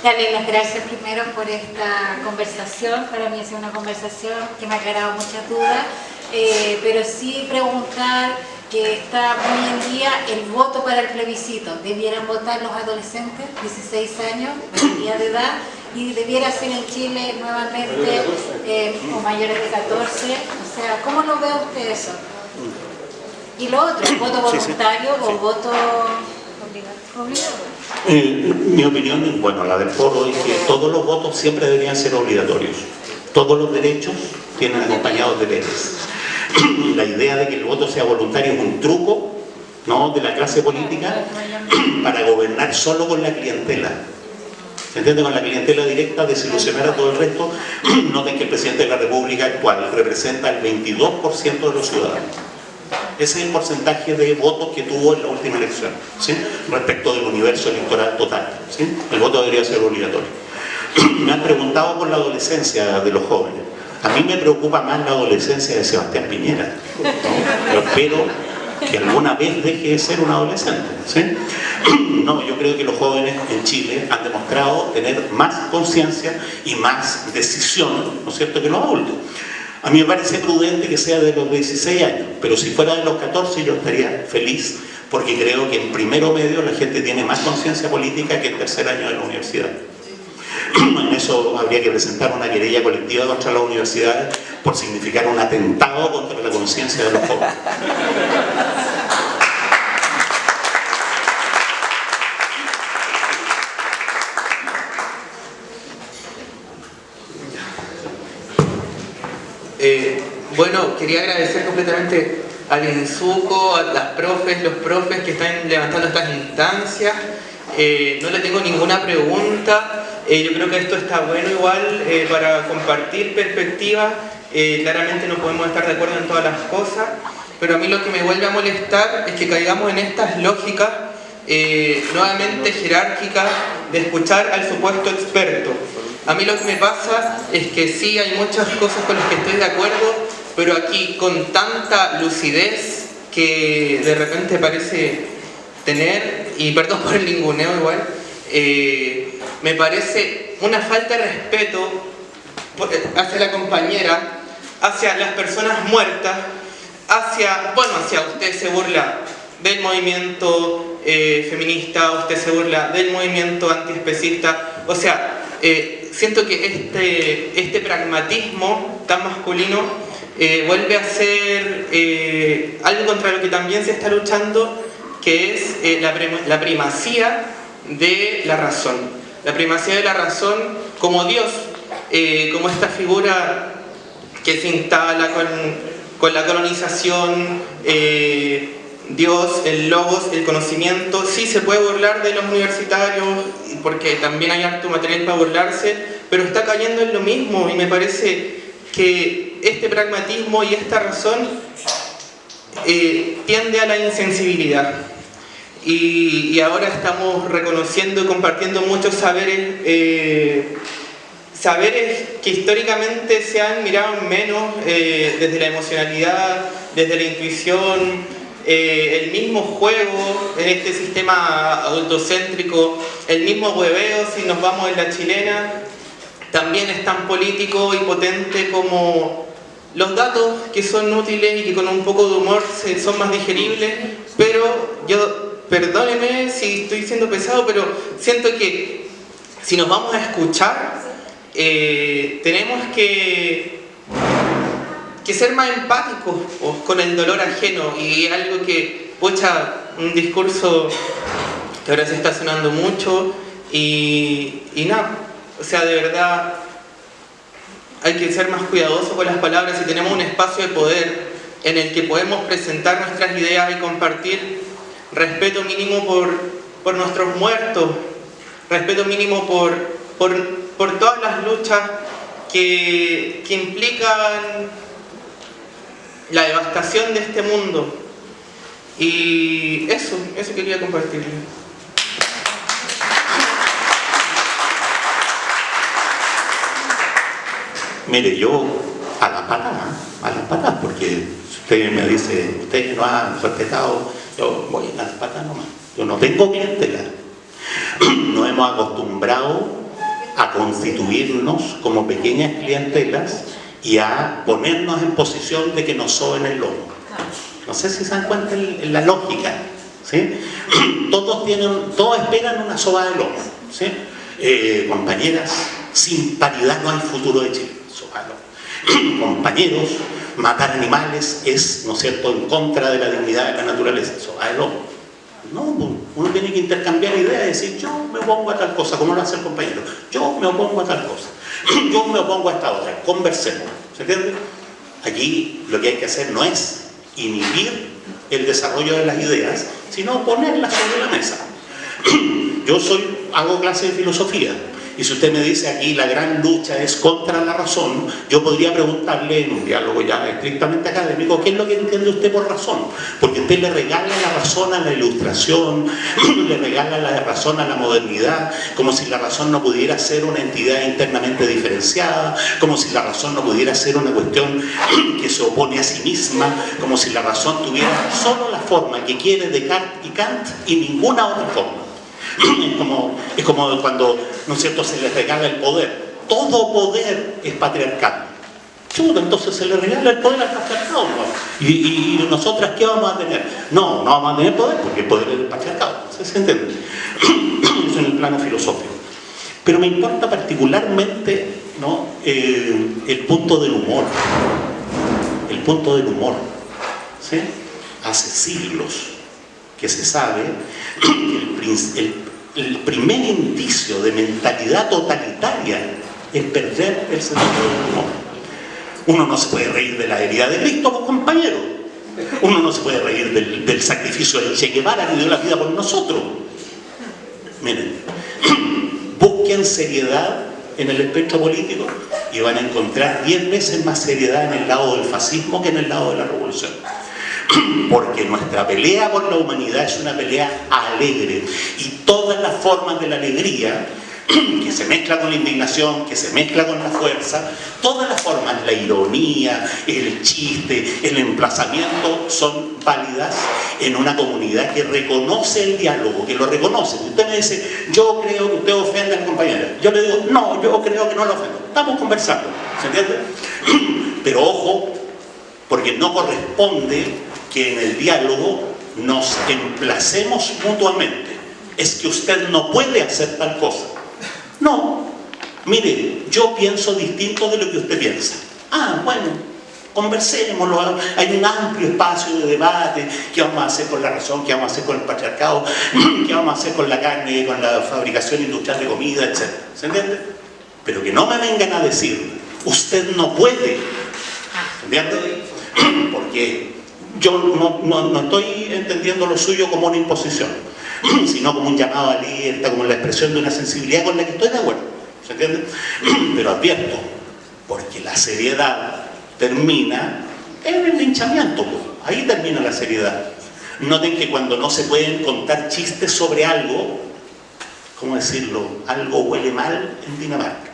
Darle las gracias primero por esta conversación. Para mí ha sido una conversación que me ha aclarado muchas dudas. Eh, pero sí preguntar que está muy en día el voto para el plebiscito. ¿Debieran votar los adolescentes, 16 años, día de edad? Y debiera ser en Chile nuevamente eh, o mayores de 14. O sea, ¿cómo lo ve usted eso? Y lo otro, ¿el voto voluntario o voto obligatorio? Eh, mi opinión, bueno, la del foro es que todos los votos siempre deberían ser obligatorios. Todos los derechos tienen acompañados deberes. la idea de que el voto sea voluntario es un truco ¿no? de la clase política para gobernar solo con la clientela. ¿Se entiende? Con la clientela directa, desilusionar a todo el resto. Noten que el presidente de la República actual representa el 22% de los ciudadanos. Ese es el porcentaje de votos que tuvo en la última elección, ¿sí? respecto del universo electoral total. ¿sí? El voto debería ser obligatorio. Me han preguntado por la adolescencia de los jóvenes. A mí me preocupa más la adolescencia de Sebastián Piñera. Yo espero que alguna vez deje de ser un adolescente. No, yo creo que los jóvenes en Chile han demostrado tener más conciencia y más decisión, ¿no es cierto?, que los adultos. A mí me parece prudente que sea de los 16 años, pero si fuera de los 14 yo estaría feliz, porque creo que en primero medio la gente tiene más conciencia política que en tercer año de la universidad. En eso habría que presentar una querella colectiva contra las universidades por significar un atentado contra la conciencia de los jóvenes. Eh, bueno, quería agradecer completamente al INSUCO, a las profes, los profes que están levantando estas instancias. Eh, no le tengo ninguna pregunta. Eh, yo creo que esto está bueno igual para compartir perspectivas. claramente no podemos estar de acuerdo en todas las cosas, pero a mí lo que me vuelve a molestar es que caigamos en estas lógicas nuevamente jerárquicas de escuchar al supuesto experto. A mí lo que me pasa es que sí hay muchas cosas con las que estoy de acuerdo, pero aquí con tanta lucidez que de repente parece tener, y perdón por el linguneo igual, eh, me parece una falta de respeto eh, hacia la compañera, hacia las personas muertas, hacia, bueno, hacia usted se burla del movimiento eh, feminista, usted se burla del movimiento antiespecista, o sea, siento que este, este pragmatismo tan masculino vuelve a ser algo contra lo que también se está luchando, que es eh, la, primacía de la razón. La primacía de la razón como Dios, como esta figura que se instala con, la colonización, Dios, el logos, el conocimiento, sí se puede burlar de los universitarios, porque también hay harto material para burlarse, pero está cayendo en lo mismo y me parece que este pragmatismo y esta razón eh, tiende a la insensibilidad. Y, ahora estamos reconociendo y compartiendo muchos saberes, eh, saberes que históricamente se han mirado menos eh, desde la emocionalidad, desde la intuición, eh, el mismo juego en este sistema adultocéntrico, el mismo hueveo si nos vamos en la chilena, también es tan político y potente como los datos que son útiles y que con un poco de humor son más digeribles, pero yo, perdóneme si estoy siendo pesado, pero siento que si nos vamos a escuchar, eh, tenemos que que ser más empáticos con el dolor ajeno. Y algo que, pucha, un discurso que ahora se está sonando mucho. Y, y nada, o sea, de verdad hay que ser más cuidadosos con las palabras y tenemos un espacio de poder en el que podemos presentar nuestras ideas y compartir respeto mínimo por, por nuestros muertos, respeto mínimo por, por, por todas las luchas que, que implican la devastación de este mundo. Y eso, eso quería compartir. Mire, yo a la patada, a la patada, porque usted me dice, ustedes no han respetado, yo voy a la patada nomás. Yo no tengo clientela. Nos hemos acostumbrado a constituirnos como pequeñas clientelas y a ponernos en posición de que nos soben el lomo. No sé si se dan cuenta en la lógica. ¿sí? Todos, tienen, todos esperan una soba de lomo. ¿sí? Eh, compañeras, sin paridad no hay futuro de Chile. Soba. Compañeros, matar animales es, ¿no es cierto?, en contra de la dignidad de la naturaleza. Soba de lomo. No, uno tiene que intercambiar ideas y decir, yo me opongo a tal cosa, como lo hace el compañero. Yo me opongo a tal cosa. Yo me opongo a esta otra, conversemos. ¿Se entiende? Aquí lo que hay que hacer no es inhibir el desarrollo de las ideas, sino ponerlas sobre la mesa. Yo soy, hago clase de filosofía, y si usted me dice aquí la gran lucha es contra la razón, yo podría preguntarle en un diálogo ya estrictamente académico, ¿qué es lo que entiende usted por razón? Porque usted le regala la razón a la ilustración, le regala la razón a la modernidad, como si la razón no pudiera ser una entidad internamente diferenciada, como si la razón no pudiera ser una cuestión que se opone a sí misma, como si la razón tuviera solo la forma que quiere Descartes y Kant y ninguna otra forma. Es como, es como cuando, ¿no es cierto?, se les regala el poder. Todo poder es patriarcal. Chuta, entonces se le regala el poder al patriarcado. ¿Y, y, nosotras qué vamos a tener? No, no vamos a tener poder porque el poder es el patriarcado. ¿Se entiende? Eso en el plano filosófico. Pero me importa particularmente ¿no? Eh, el punto del humor. El punto del humor. Hace siglos que se sabe que el, el primer indicio de mentalidad totalitaria es perder el sentido del humor. Uno no se puede reír de la herida de Cristo, pues, compañero. Uno no se puede reír del, sacrificio de Che Guevara que dio la vida por nosotros. Miren, busquen seriedad en el espectro político y van a encontrar 10 veces más seriedad en el lado del fascismo que en el lado de la revolución. Porque nuestra pelea por la humanidad es una pelea alegre y todas las formas de la alegría que se mezcla con la indignación, que se mezcla con la fuerza, todas las formas, la ironía, el chiste, el emplazamiento, son válidas en una comunidad que reconoce el diálogo, que lo reconoce. Usted me dice, yo creo que usted ofende a la compañera. Yo le digo, no, yo creo que no lo ofendo. Estamos conversando, ¿se entiende? Pero ojo, porque no corresponde que en el diálogo nos emplacemos mutuamente. Es que usted no puede hacer tal cosa. No, mire, yo pienso distinto de lo que usted piensa. Ah, bueno, conversémoslo, hay un amplio espacio de debate, qué vamos a hacer con la razón, qué vamos a hacer con el patriarcado, qué vamos a hacer con la carne, con la fabricación industrial de comida, etc. ¿Se entiende? Pero que no me vengan a decir, usted no puede, ¿entiende? Porque yo no, estoy entendiendo lo suyo como una imposición, sino como un llamado a alerta, como la expresión de una sensibilidad con la que estoy de acuerdo. ¿Se entiende? Pero advierto, porque la seriedad termina en el linchamiento, pues. ahí termina la seriedad. Noten que cuando no se pueden contar chistes sobre algo, ¿cómo decirlo? Algo huele mal en Dinamarca.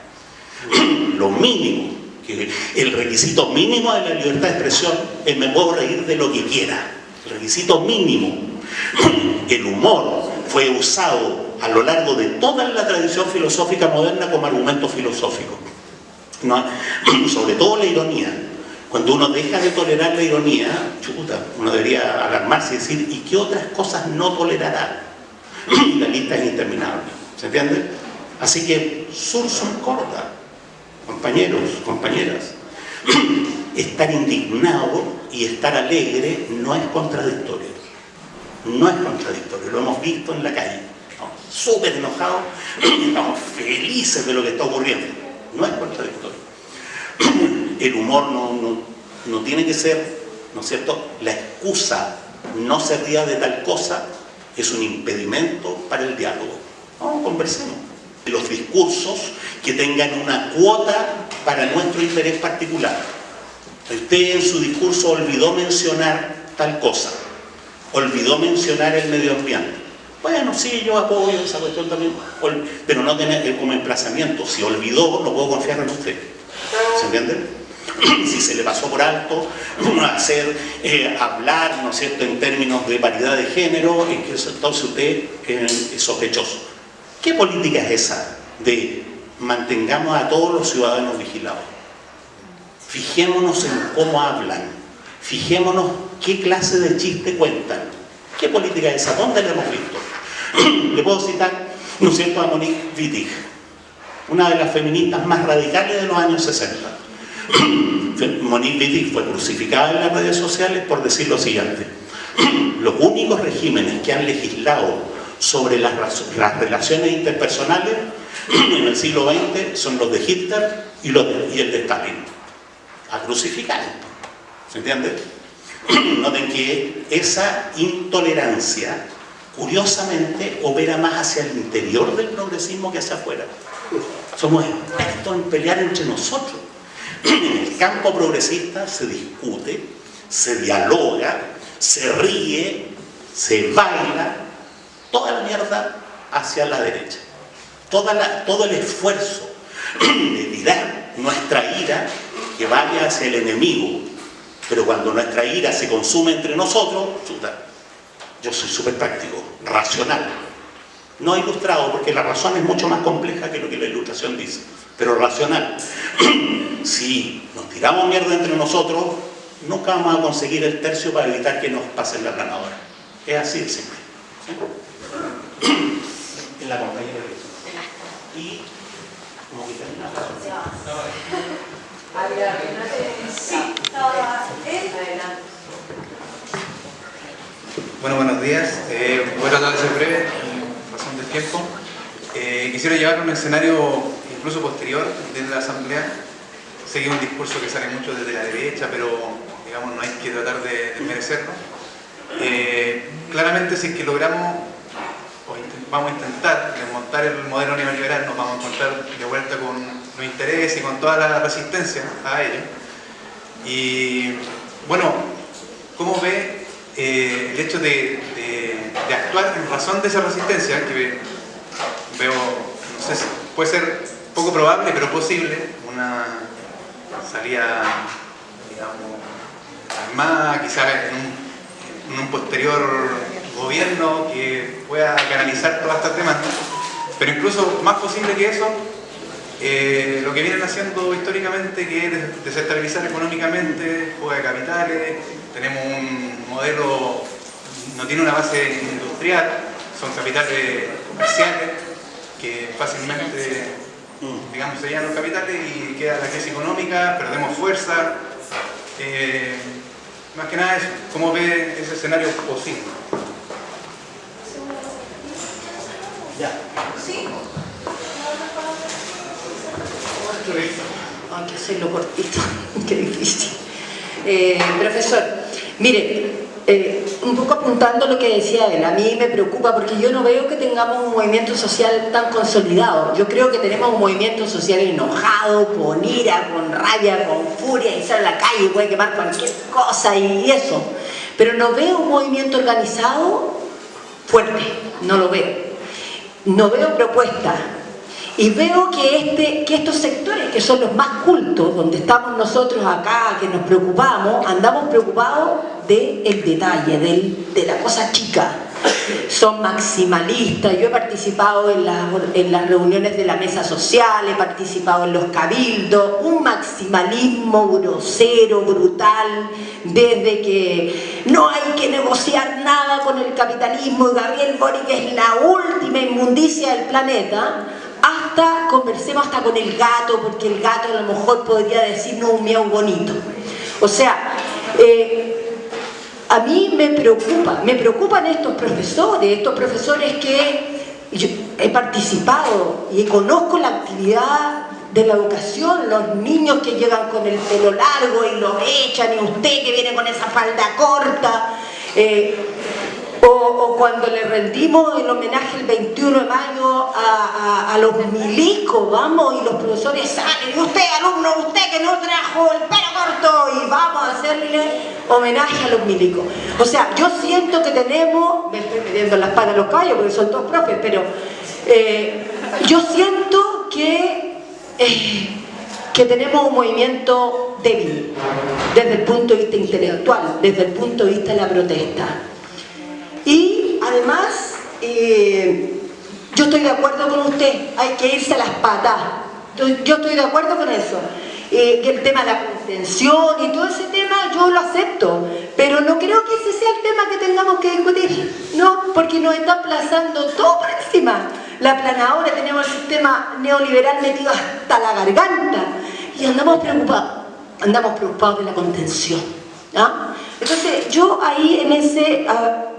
Lo mínimo que el requisito mínimo de la libertad de expresión es me puedo reír de lo que quiera. El requisito mínimo. El humor fue usado a lo largo de toda la tradición filosófica moderna como argumento filosófico. Sobre todo la ironía. Cuando uno deja de tolerar la ironía, chuta, uno debería alarmarse y decir, ¿y qué otras cosas no tolerará? La lista es interminable. ¿Se entiende? Así que Surson corta compañeros, compañeras, estar indignado y estar alegre no es contradictorio. No es contradictorio, lo hemos visto en la calle. Estamos súper enojados estamos felices de lo que está ocurriendo. No es contradictorio. El humor no, no tiene que ser, ¿no es cierto?, la excusa no se ría de tal cosa es un impedimento para el diálogo. No, conversemos los discursos que tengan una cuota para nuestro interés particular. Usted en su discurso olvidó mencionar tal cosa, olvidó mencionar el medio ambiente. Bueno, sí, yo apoyo esa cuestión también, pero no tener como emplazamiento. Si olvidó, no puedo confiar en usted. ¿Se entiende? Si se le pasó por alto hacer, eh, hablar, ¿no es cierto?, en términos de paridad de género, entonces usted es sospechoso. ¿Qué política es esa de mantengamos a todos los ciudadanos vigilados? Fijémonos en cómo hablan, fijémonos qué clase de chiste cuentan. ¿Qué política es esa? ¿Dónde la hemos visto? Le puedo citar, ¿no es cierto?, a Monique Wittig, una de las feministas más radicales de los años 60. Monique Wittig fue crucificada en las redes sociales por decir lo siguiente. Los únicos regímenes que han legislado sobre las, relaciones interpersonales en el siglo XX son los de Hitler y, los y el de Stalin. A crucificar. ¿Se entiende? Noten que esa intolerancia, curiosamente, opera más hacia el interior del progresismo que hacia afuera. Somos expertos en pelear entre nosotros. En el campo progresista se discute, se dialoga, se ríe, se baila, toda la mierda hacia la derecha. Toda todo el esfuerzo de tirar nuestra ira que vaya hacia el enemigo. Pero cuando nuestra ira se consume entre nosotros, yo soy súper práctico, racional. No ilustrado, porque la razón es mucho más compleja que lo que la ilustración dice, pero racional. si nos tiramos mierda entre nosotros, nunca vamos a conseguir el tercio para evitar que nos pasen la ganadora. Es así de simple en la compañía de Y Como que termina. Bueno, buenos días. Eh, voy a tratar de ser breve en razón del tiempo. Eh, quisiera llevar un escenario incluso posterior desde la Asamblea. Sé que es un discurso que sale mucho desde la derecha, pero digamos no hay que tratar de, de merecerlo. Eh, claramente si es que logramos, vamos a intentar desmontar el modelo neoliberal, nos vamos a encontrar de vuelta con los intereses y con toda la resistencia a ello. Y bueno, ¿cómo ve eh, el hecho de, actuar en razón de esa resistencia, que ve- veo, no sé si puede ser poco probable, pero posible, una salida, digamos, armada, quizás en un posterior gobierno que pueda canalizar todas estas demandas, pero incluso más posible que eso, eh, lo que vienen haciendo históricamente que es des- desestabilizar económicamente, fuga de capitales, tenemos un modelo, no tiene una base industrial, son capitales comerciales que fácilmente, digamos, se llenan los capitales y queda la crisis económica, perdemos fuerza. eh, más que nada eso, ¿cómo ve ese escenario posible? Hay que hacerlo cortito, qué difícil. Eh, profesor, mire, eh, un poco apuntando lo que decía él, a mí me preocupa porque yo no veo que tengamos un movimiento social tan consolidado. Yo creo que tenemos un movimiento social enojado, con ira, con rabia, con furia, y sale a la calle, puede quemar cualquier cosa y, y eso. Pero no veo un movimiento organizado fuerte, no lo veo. No veo propuestas. Y veo que, este, que estos sectores, que son los más cultos, donde estamos nosotros acá, que nos preocupamos, andamos preocupados del detalle, del- de la cosa chica. Son maximalistas. Yo he participado en las, reuniones de la mesa social, he participado en los cabildos, un maximalismo grosero, brutal, desde que no hay que negociar nada con el capitalismo y Gabriel Boric es la última inmundicia del planeta, hasta conversemos hasta con el gato, porque el gato a lo mejor podría decirnos un miau bonito. O sea, eh, a mí me preocupa, me preocupan estos profesores, estos profesores que he participado y conozco la actividad de la educación, los niños que llegan con el pelo largo y lo echan, y usted que viene con esa falda corta, eh, o, cuando le rendimos el homenaje el 21 de mayo a, a- a los milicos, vamos, y los profesores salen, y usted, alumno, usted que no trajo el pelo corto, y vamos a hacerle homenaje a los milicos. O sea, yo siento que tenemos, me estoy metiendo en las patas de los caballos porque son todos profes, pero eh, yo siento que, eh, que tenemos un movimiento débil desde el punto de vista intelectual, desde el punto de vista de la protesta. Y además, eh, yo estoy de acuerdo con usted, hay que irse a las patas. Yo, estoy de acuerdo con eso. Eh, el tema de la contención y todo ese tema yo lo acepto, pero no creo que ese sea el tema que tengamos que discutir, no, porque nos está aplazando todo por encima. La planadora, tenemos el sistema neoliberal metido hasta la garganta y andamos preocupados, andamos preocupados de la contención. ¿ah? Entonces yo ahí en ese... ah,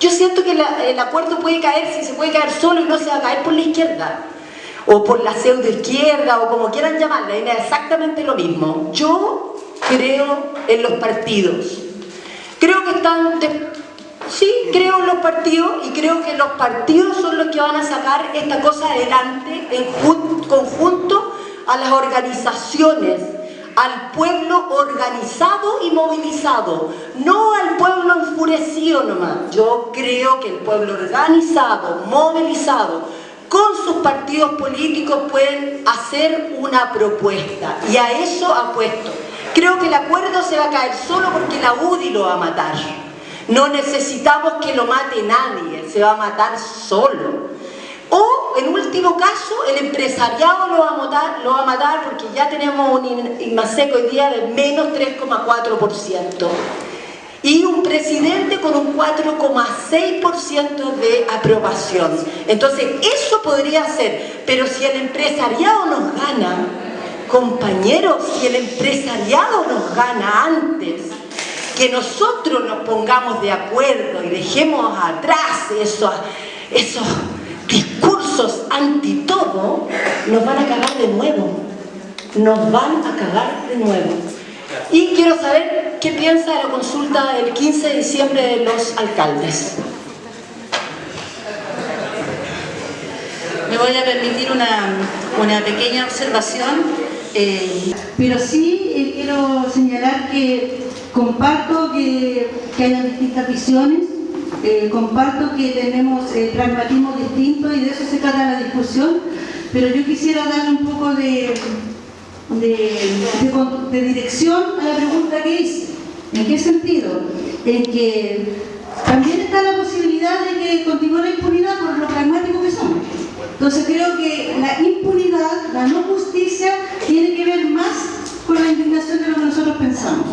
yo siento que la- el acuerdo puede caer, si se puede caer solo y no se va a caer por la izquierda, o por la pseudo izquierda, o como quieran llamarla, es exactamente lo mismo. Yo creo en los partidos. Creo que están... Sí, creo en los partidos y creo que los partidos son los que van a sacar esta cosa adelante en jun- conjunto a las organizaciones, al pueblo organizado y movilizado, no al pueblo enfurecido nomás. Yo creo que el pueblo organizado, movilizado, con sus partidos políticos pueden hacer una propuesta y a eso apuesto. Creo que el acuerdo se va a caer solo porque la UDI lo va a matar. No necesitamos que lo mate nadie, se va a matar solo. Último caso, el empresariado lo va a matar, lo va a matar porque ya tenemos un INMASEC hoy día de menos 3,4%. y un presidente con un 4,6% de aprobación. Entonces, eso podría ser, pero si el empresariado nos gana, compañeros, si el empresariado nos gana antes, que nosotros nos pongamos de acuerdo y dejemos atrás esos, esos discursos anti todo, nos van a cagar de nuevo. Nos van a cagar de nuevo. Y quiero saber qué piensa de la consulta del 15 de diciembre de los alcaldes. Me voy a permitir una, una pequeña observación, eh, pero sí eh, quiero señalar que comparto que, que hayan distintas visiones, eh, comparto que tenemos eh, pragmatismo distinto y de eso se trata la discusión, pero yo quisiera darle un poco de, de- de dirección a la pregunta que hice. ¿En qué sentido? En que también está la posibilidad de que continúe la impunidad por lo pragmático que somos. Entonces creo que la impunidad, la no justicia, tiene que ver más con la indignación de lo que nosotros pensamos.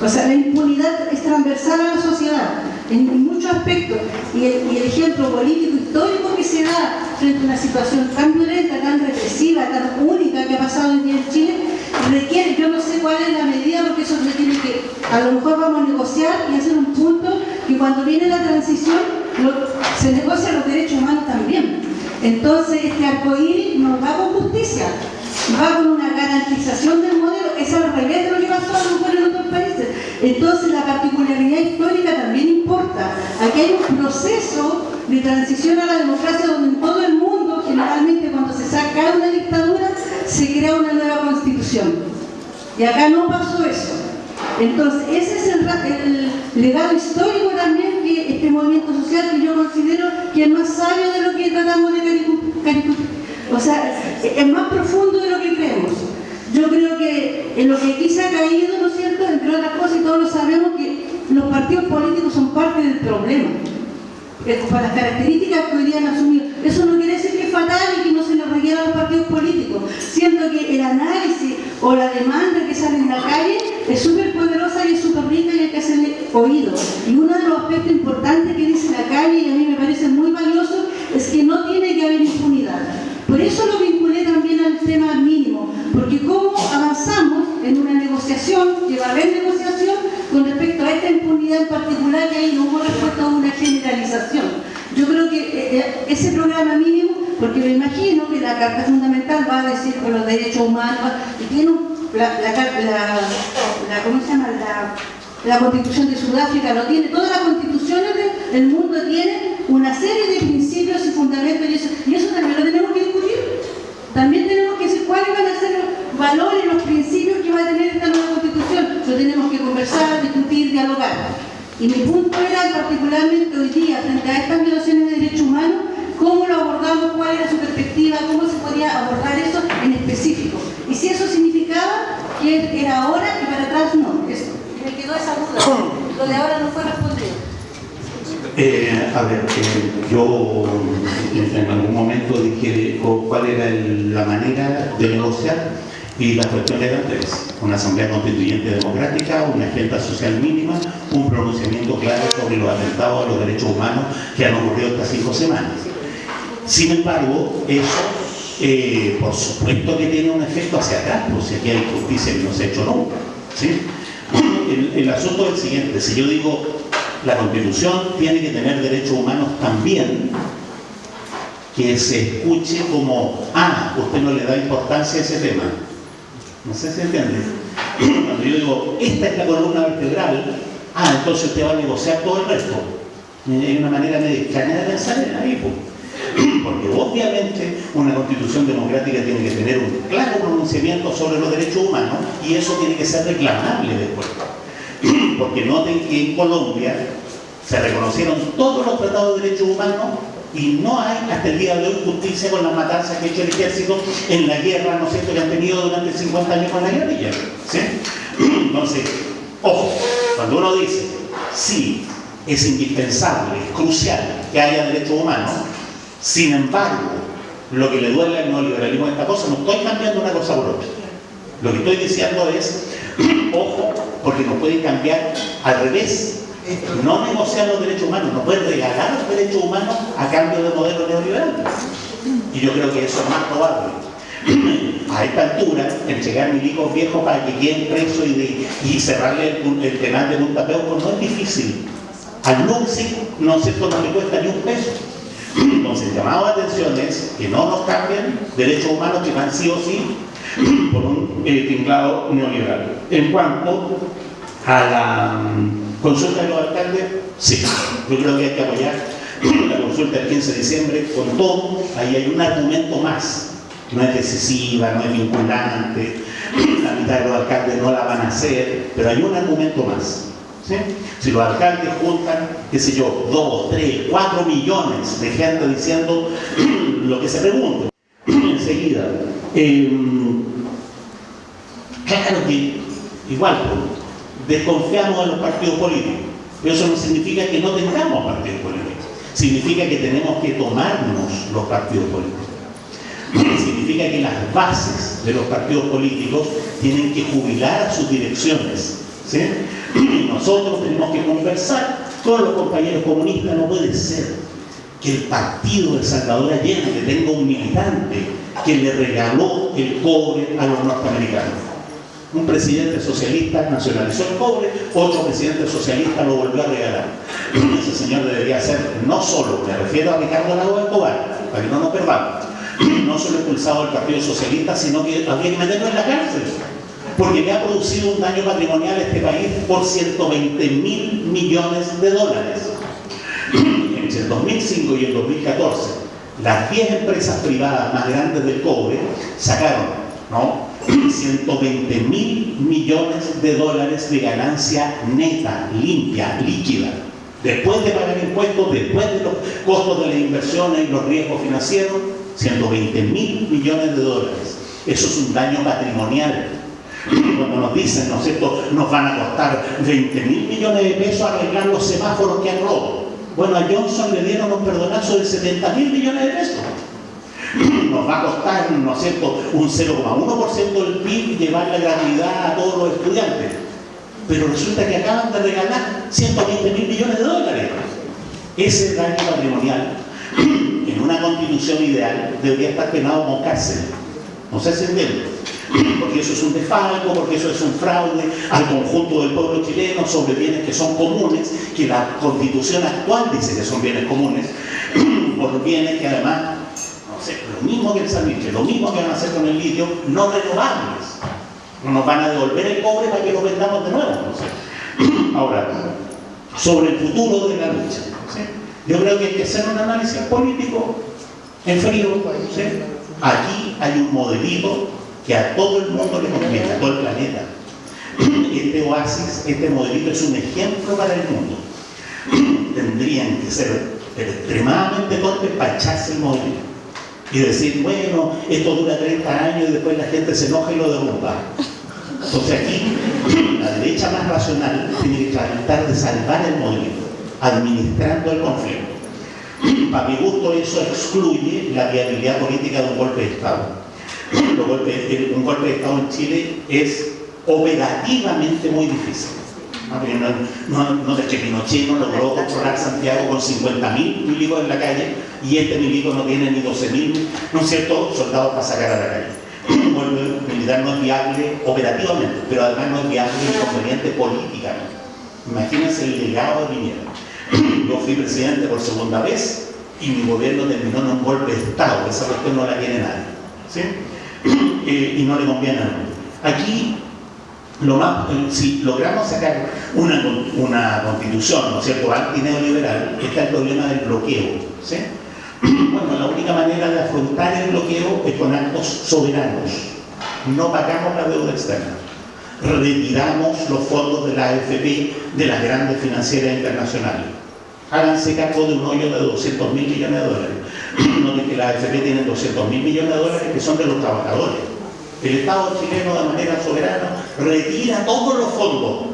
O sea, la impunidad es transversal a la sociedad en, muchos aspectos. Y el, y el ejemplo político histórico que se da frente a una situación tan violenta, tan represiva, tan única que ha pasado hoy día en Chile, requiere, yo no sé cuál es la medida, porque eso se tiene que, a lo mejor vamos a negociar y hacer un punto que cuando viene la transición se negocian los derechos humanos también. Entonces, este arcoíris no va con justicia, va con una garantización del modelo, es al revés de lo que pasó a lo mejor en otros países. Entonces, la particularidad histórica también importa. Aquí hay un proceso de transición a la democracia donde en todo el mundo, generalmente cuando se saca una dictadura, se crea una nueva constitución. Y acá no pasó eso. Entonces, ese es el, legado histórico también que este movimiento social que yo considero que es más sabio de lo que tratamos de caricu- O sea, es más profundo de lo que creemos. Yo creo que en lo que aquí se ha caído, ¿no es cierto?, entre otras cosas, y todos lo sabemos, que los partidos políticos son parte del problema. Para las características que hoy día han asumido. Eso no quiere decir que es fatal y que no se les requiera a los partidos políticos. Siento que el análisis o la demanda que sale en la calle es súper poderosa y es súper rica y hay que hacerle oído. Y uno de los aspectos importantes que dice la calle, y a mí me parece muy valioso, es que no tiene que haber impunidad. Por eso lo vinculé también al tema mínimo, porque cómo avanzamos en una negociación, que va a haber negociación con respecto a esta impunidad en particular, que ahí no hubo respuesta a una generalización. Yo creo que eh, eh, ese programa mínimo, porque me imagino que la Carta Fundamental va a decir con los derechos humanos, y tiene la, ¿cómo se llama? La, Constitución de Sudáfrica lo tiene, todas las constituciones de- del mundo tienen una serie de principios y fundamentos y eso, y eso también lo tenemos que. También tenemos que decir cuáles van a ser los valores, los principios que va a tener esta nueva constitución. Lo tenemos que conversar, discutir, dialogar. Y mi punto era particularmente hoy día, frente a estas violaciones de derechos humanos, cómo lo abordamos, cuál era su perspectiva, cómo se podía abordar eso en específico. Y si eso significaba que era ahora y para atrás no. Eso. Me quedó esa duda. Lo de ahora no fue respondido. Eh, a ver, eh, yo en, algún momento dije o cuál era la manera de negociar y las cuestiones eran tres. Una asamblea constituyente democrática, una agenda social mínima, un pronunciamiento claro sobre los atentados a los derechos humanos que han ocurrido estas cinco semanas. Sin embargo, eso, eh, por supuesto que tiene un efecto hacia atrás, pues si aquí hay justicia que no se ha hecho nunca. ¿sí? El, el asunto es el siguiente, si yo digo la Constitución tiene que tener derechos humanos también, que se escuche como, ah, usted no le da importancia a ese tema. No sé si entiende. Cuando yo digo, esta es la columna vertebral, ah, entonces usted va a negociar todo el resto. Hay una manera medio extraña de pensar en ahí. Porque obviamente una constitución democrática tiene que tener un claro pronunciamiento sobre los derechos humanos y eso tiene que ser reclamable después. Porque noten que en Colombia se reconocieron todos los tratados de derechos humanos y no hay hasta el día de hoy justicia con las matanzas que ha hecho el ejército en la guerra, ¿no es cierto?, que han tenido durante 50 años con la guerrilla. ¿sí? Entonces, ojo, cuando uno dice, sí, es indispensable, es crucial que haya derechos humanos, sin embargo, lo que le duele al neoliberalismo de esta cosa, no estoy cambiando una cosa por otra. Lo que estoy diciendo es, ojo, porque nos puede cambiar al revés. no negociar los derechos humanos, no puede regalar los derechos humanos a cambio de modelo neoliberal. Y yo creo que eso es más probable. A esta altura, entregar milicos viejos para que queden presos y, cerrarle el, el penal de Punta Peuco no es difícil. Al NUCSI no, no le cuesta ni un peso. Entonces, llamado de atención es que no nos cambien derechos humanos que van sí o sí por un eh, tinglado neoliberal. En cuanto a la mm, consulta de los alcaldes, sí, yo creo que hay que apoyar la consulta del 15 de diciembre con todo, ahí hay un argumento más, no es decisiva, no es vinculante, la mitad de los alcaldes no la van a hacer, pero hay un argumento más. Si los alcaldes juntan, qué sé yo, dos, tres, cuatro millones de gente diciendo lo que se pregunta, enseguida, eh, claro que igual, desconfiamos de los partidos políticos. Pero eso no significa que no tengamos partidos políticos. Significa que tenemos que tomarnos los partidos políticos. Significa que las bases de los partidos políticos tienen que jubilar a sus direcciones. ¿sí? Nosotros tenemos que conversar con los compañeros comunistas. No puede ser que el partido de Salvador Allende tenga un militante que le regaló el cobre a los norteamericanos un presidente socialista nacionalizó el cobre, otro presidente socialista lo volvió a regalar. Ese señor debería ser, no solo, me refiero a Ricardo Lago Escobar, para que no nos perdamos, no solo expulsado del Partido Socialista, sino que había que meterlo en la cárcel. Porque le ha producido un daño patrimonial a este país por 120 mil millones de dólares. Entre el 2005 y el 2014, las 10 empresas privadas más grandes del cobre sacaron ¿no? 120 mil millones de dólares de ganancia neta, limpia, líquida. Después de pagar impuestos, después de los costos de las inversiones y los riesgos financieros, 120 mil millones de dólares. Eso es un daño patrimonial. Cuando nos dicen, ¿no es cierto?, nos van a costar 20 mil millones de pesos arreglar los semáforos que han roto. Bueno, a Johnson le dieron un perdonazo de 70 mil millones de pesos nos va a costar, ¿no es un 0,1% del PIB llevar la gratuidad a todos los estudiantes. Pero resulta que acaban de regalar 120 mil millones de dólares. Ese daño patrimonial, en una constitución ideal, debería estar penado con cárcel. No sé si entiende. Porque eso es un desfalco, porque eso es un fraude al conjunto del pueblo chileno sobre bienes que son comunes, que la constitución actual dice que son bienes comunes, por bienes que además lo mismo que el salitre, lo mismo que van a hacer con el litio, no renovables. No nos van a devolver el cobre para que lo vendamos de nuevo. Ahora, sobre el futuro de la lucha. Yo creo que hay que hacer un análisis político en frío. Aquí hay un modelito que a todo el mundo le conviene, a todo el planeta. Este oasis, este modelito es un ejemplo para el mundo. Tendrían que ser extremadamente torpes para echarse el modelito y decir, bueno, esto dura 30 años y después la gente se enoja y lo derrumba. Entonces aquí la derecha más racional tiene que tratar de salvar el movimiento, administrando el conflicto. Para mi gusto eso excluye la viabilidad política de un golpe de Estado. Un golpe de Estado en Chile es operativamente muy difícil. No, no, no, que Pinochet no logró controlar Santiago con 50.000 milicos en la calle y este milico no tiene ni 12.000, ¿no es cierto?, soldados para sacar a la calle. El militar no es viable operativamente, pero además no es viable y conveniente políticamente. Imagínense el legado de Piñera. Yo fui presidente por segunda vez y mi gobierno terminó en un golpe de Estado, esa cuestión no la tiene nadie. ¿sí? Y no le conviene a nadie. Aquí lo más, eh, si logramos sacar una, una constitución, ¿no es cierto?, antineoliberal, está el problema del bloqueo. Bueno, la única manera de afrontar el bloqueo es con actos soberanos. No pagamos la deuda externa. Retiramos los fondos de la AFP de las grandes financieras internacionales. Háganse cargo de un hoyo de 200 mil millones de dólares. No que la AFP tiene 200 mil millones de dólares que son de los trabajadores el Estado chileno de manera soberana retira todos los fondos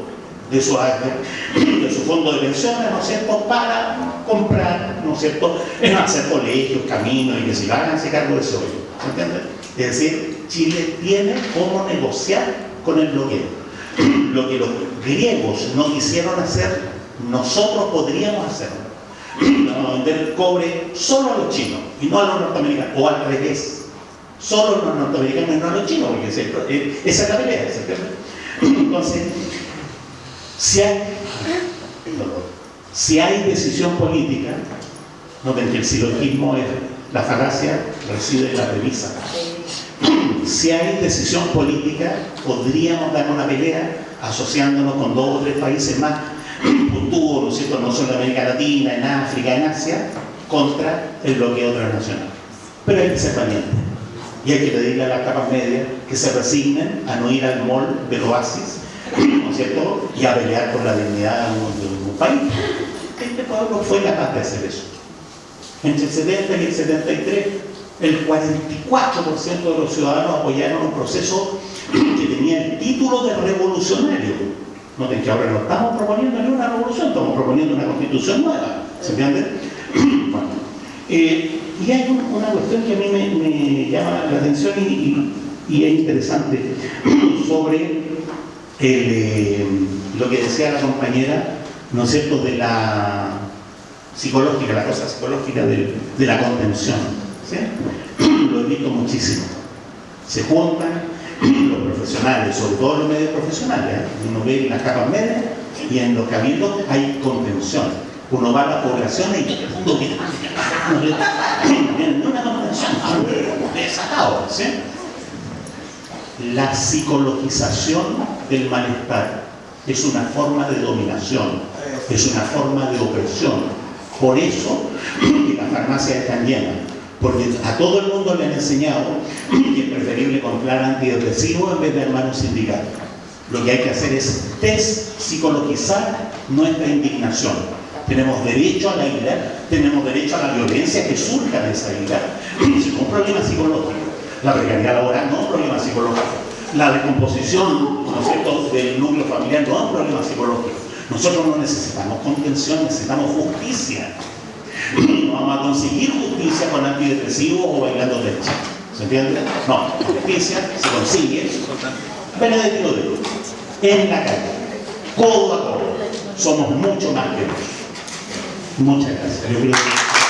de su, de su fondo de pensiones, ¿no es cierto?, para comprar, ¿no es cierto?, hacer colegios, caminos y que se van a hacer cargo de eso. ¿Se entiende? Es decir, Chile tiene cómo negociar con el bloqueo. Lo que los griegos no quisieron hacer nosotros podríamos hacerlo. Vamos a vender el cobre solo a los chinos y no a los norteamericanos, o al revés. Solo a los norteamericanos y no a los chinos, porque eh, esa es la pelea. Entonces, si hay, si hay decisión política, que el silogismo es la falacia reside en la premisa. Si hay decisión política, podríamos dar una pelea asociándonos con dos o tres países más puntúos, ¿no es cierto?, no solo en América Latina, en África, en Asia, contra el bloqueo transnacional. Pero hay que ser valiente. Y hay que pedirle a las capas medias que se resignen a no ir al mall del oasis, ¿no es cierto?, y a pelear por la dignidad de un país. Este pueblo fue capaz de hacer eso. Entre el 70 y el 73, el 44% de los ciudadanos apoyaron un proceso que tenía el título de revolucionario. Noten que ahora no estamos proponiendo ni una revolución, estamos proponiendo una constitución nueva. ¿Se entiende? Bueno, eh, y hay un- una cuestión que a mí me, llama la atención y, es interesante sobre eh, lo que decía la compañera, ¿no es cierto?, de la psicológica, la cosa psicológica de, la contención. Lo he visto muchísimo. Se juntan los profesionales, sobre todo los medios profesionales. ¿eh? Uno ve en las capas medias y en los cabildos hay contención. Uno va a las poblaciones y todo el mundo no una contención, desatado. ¿sí? La psicologización del malestar es una forma de dominación, es una forma de opresión. Por eso las farmacias están llenas, porque a todo el mundo le han enseñado que es preferible comprar antidepresivos en vez de hermanos sindicatos. Lo que hay que hacer es despsicologizar nuestra indignación. Tenemos derecho a la ira, tenemos derecho a la violencia que surja de esa ira. Es un problema psicológico. La precariedad laboral no es un problema psicológico. La decomposición ¿no cierto?, del núcleo familiar no es un problema psicológico. Nosotros no necesitamos contención, necesitamos justicia. No vamos a conseguir justicia con antidepresivos o bailando derecha. ¿Se entiende? No, justicia se consigue Benedetto de Luz, en la calle, codo a codo. Somos mucho más que eso. Muchas gracias.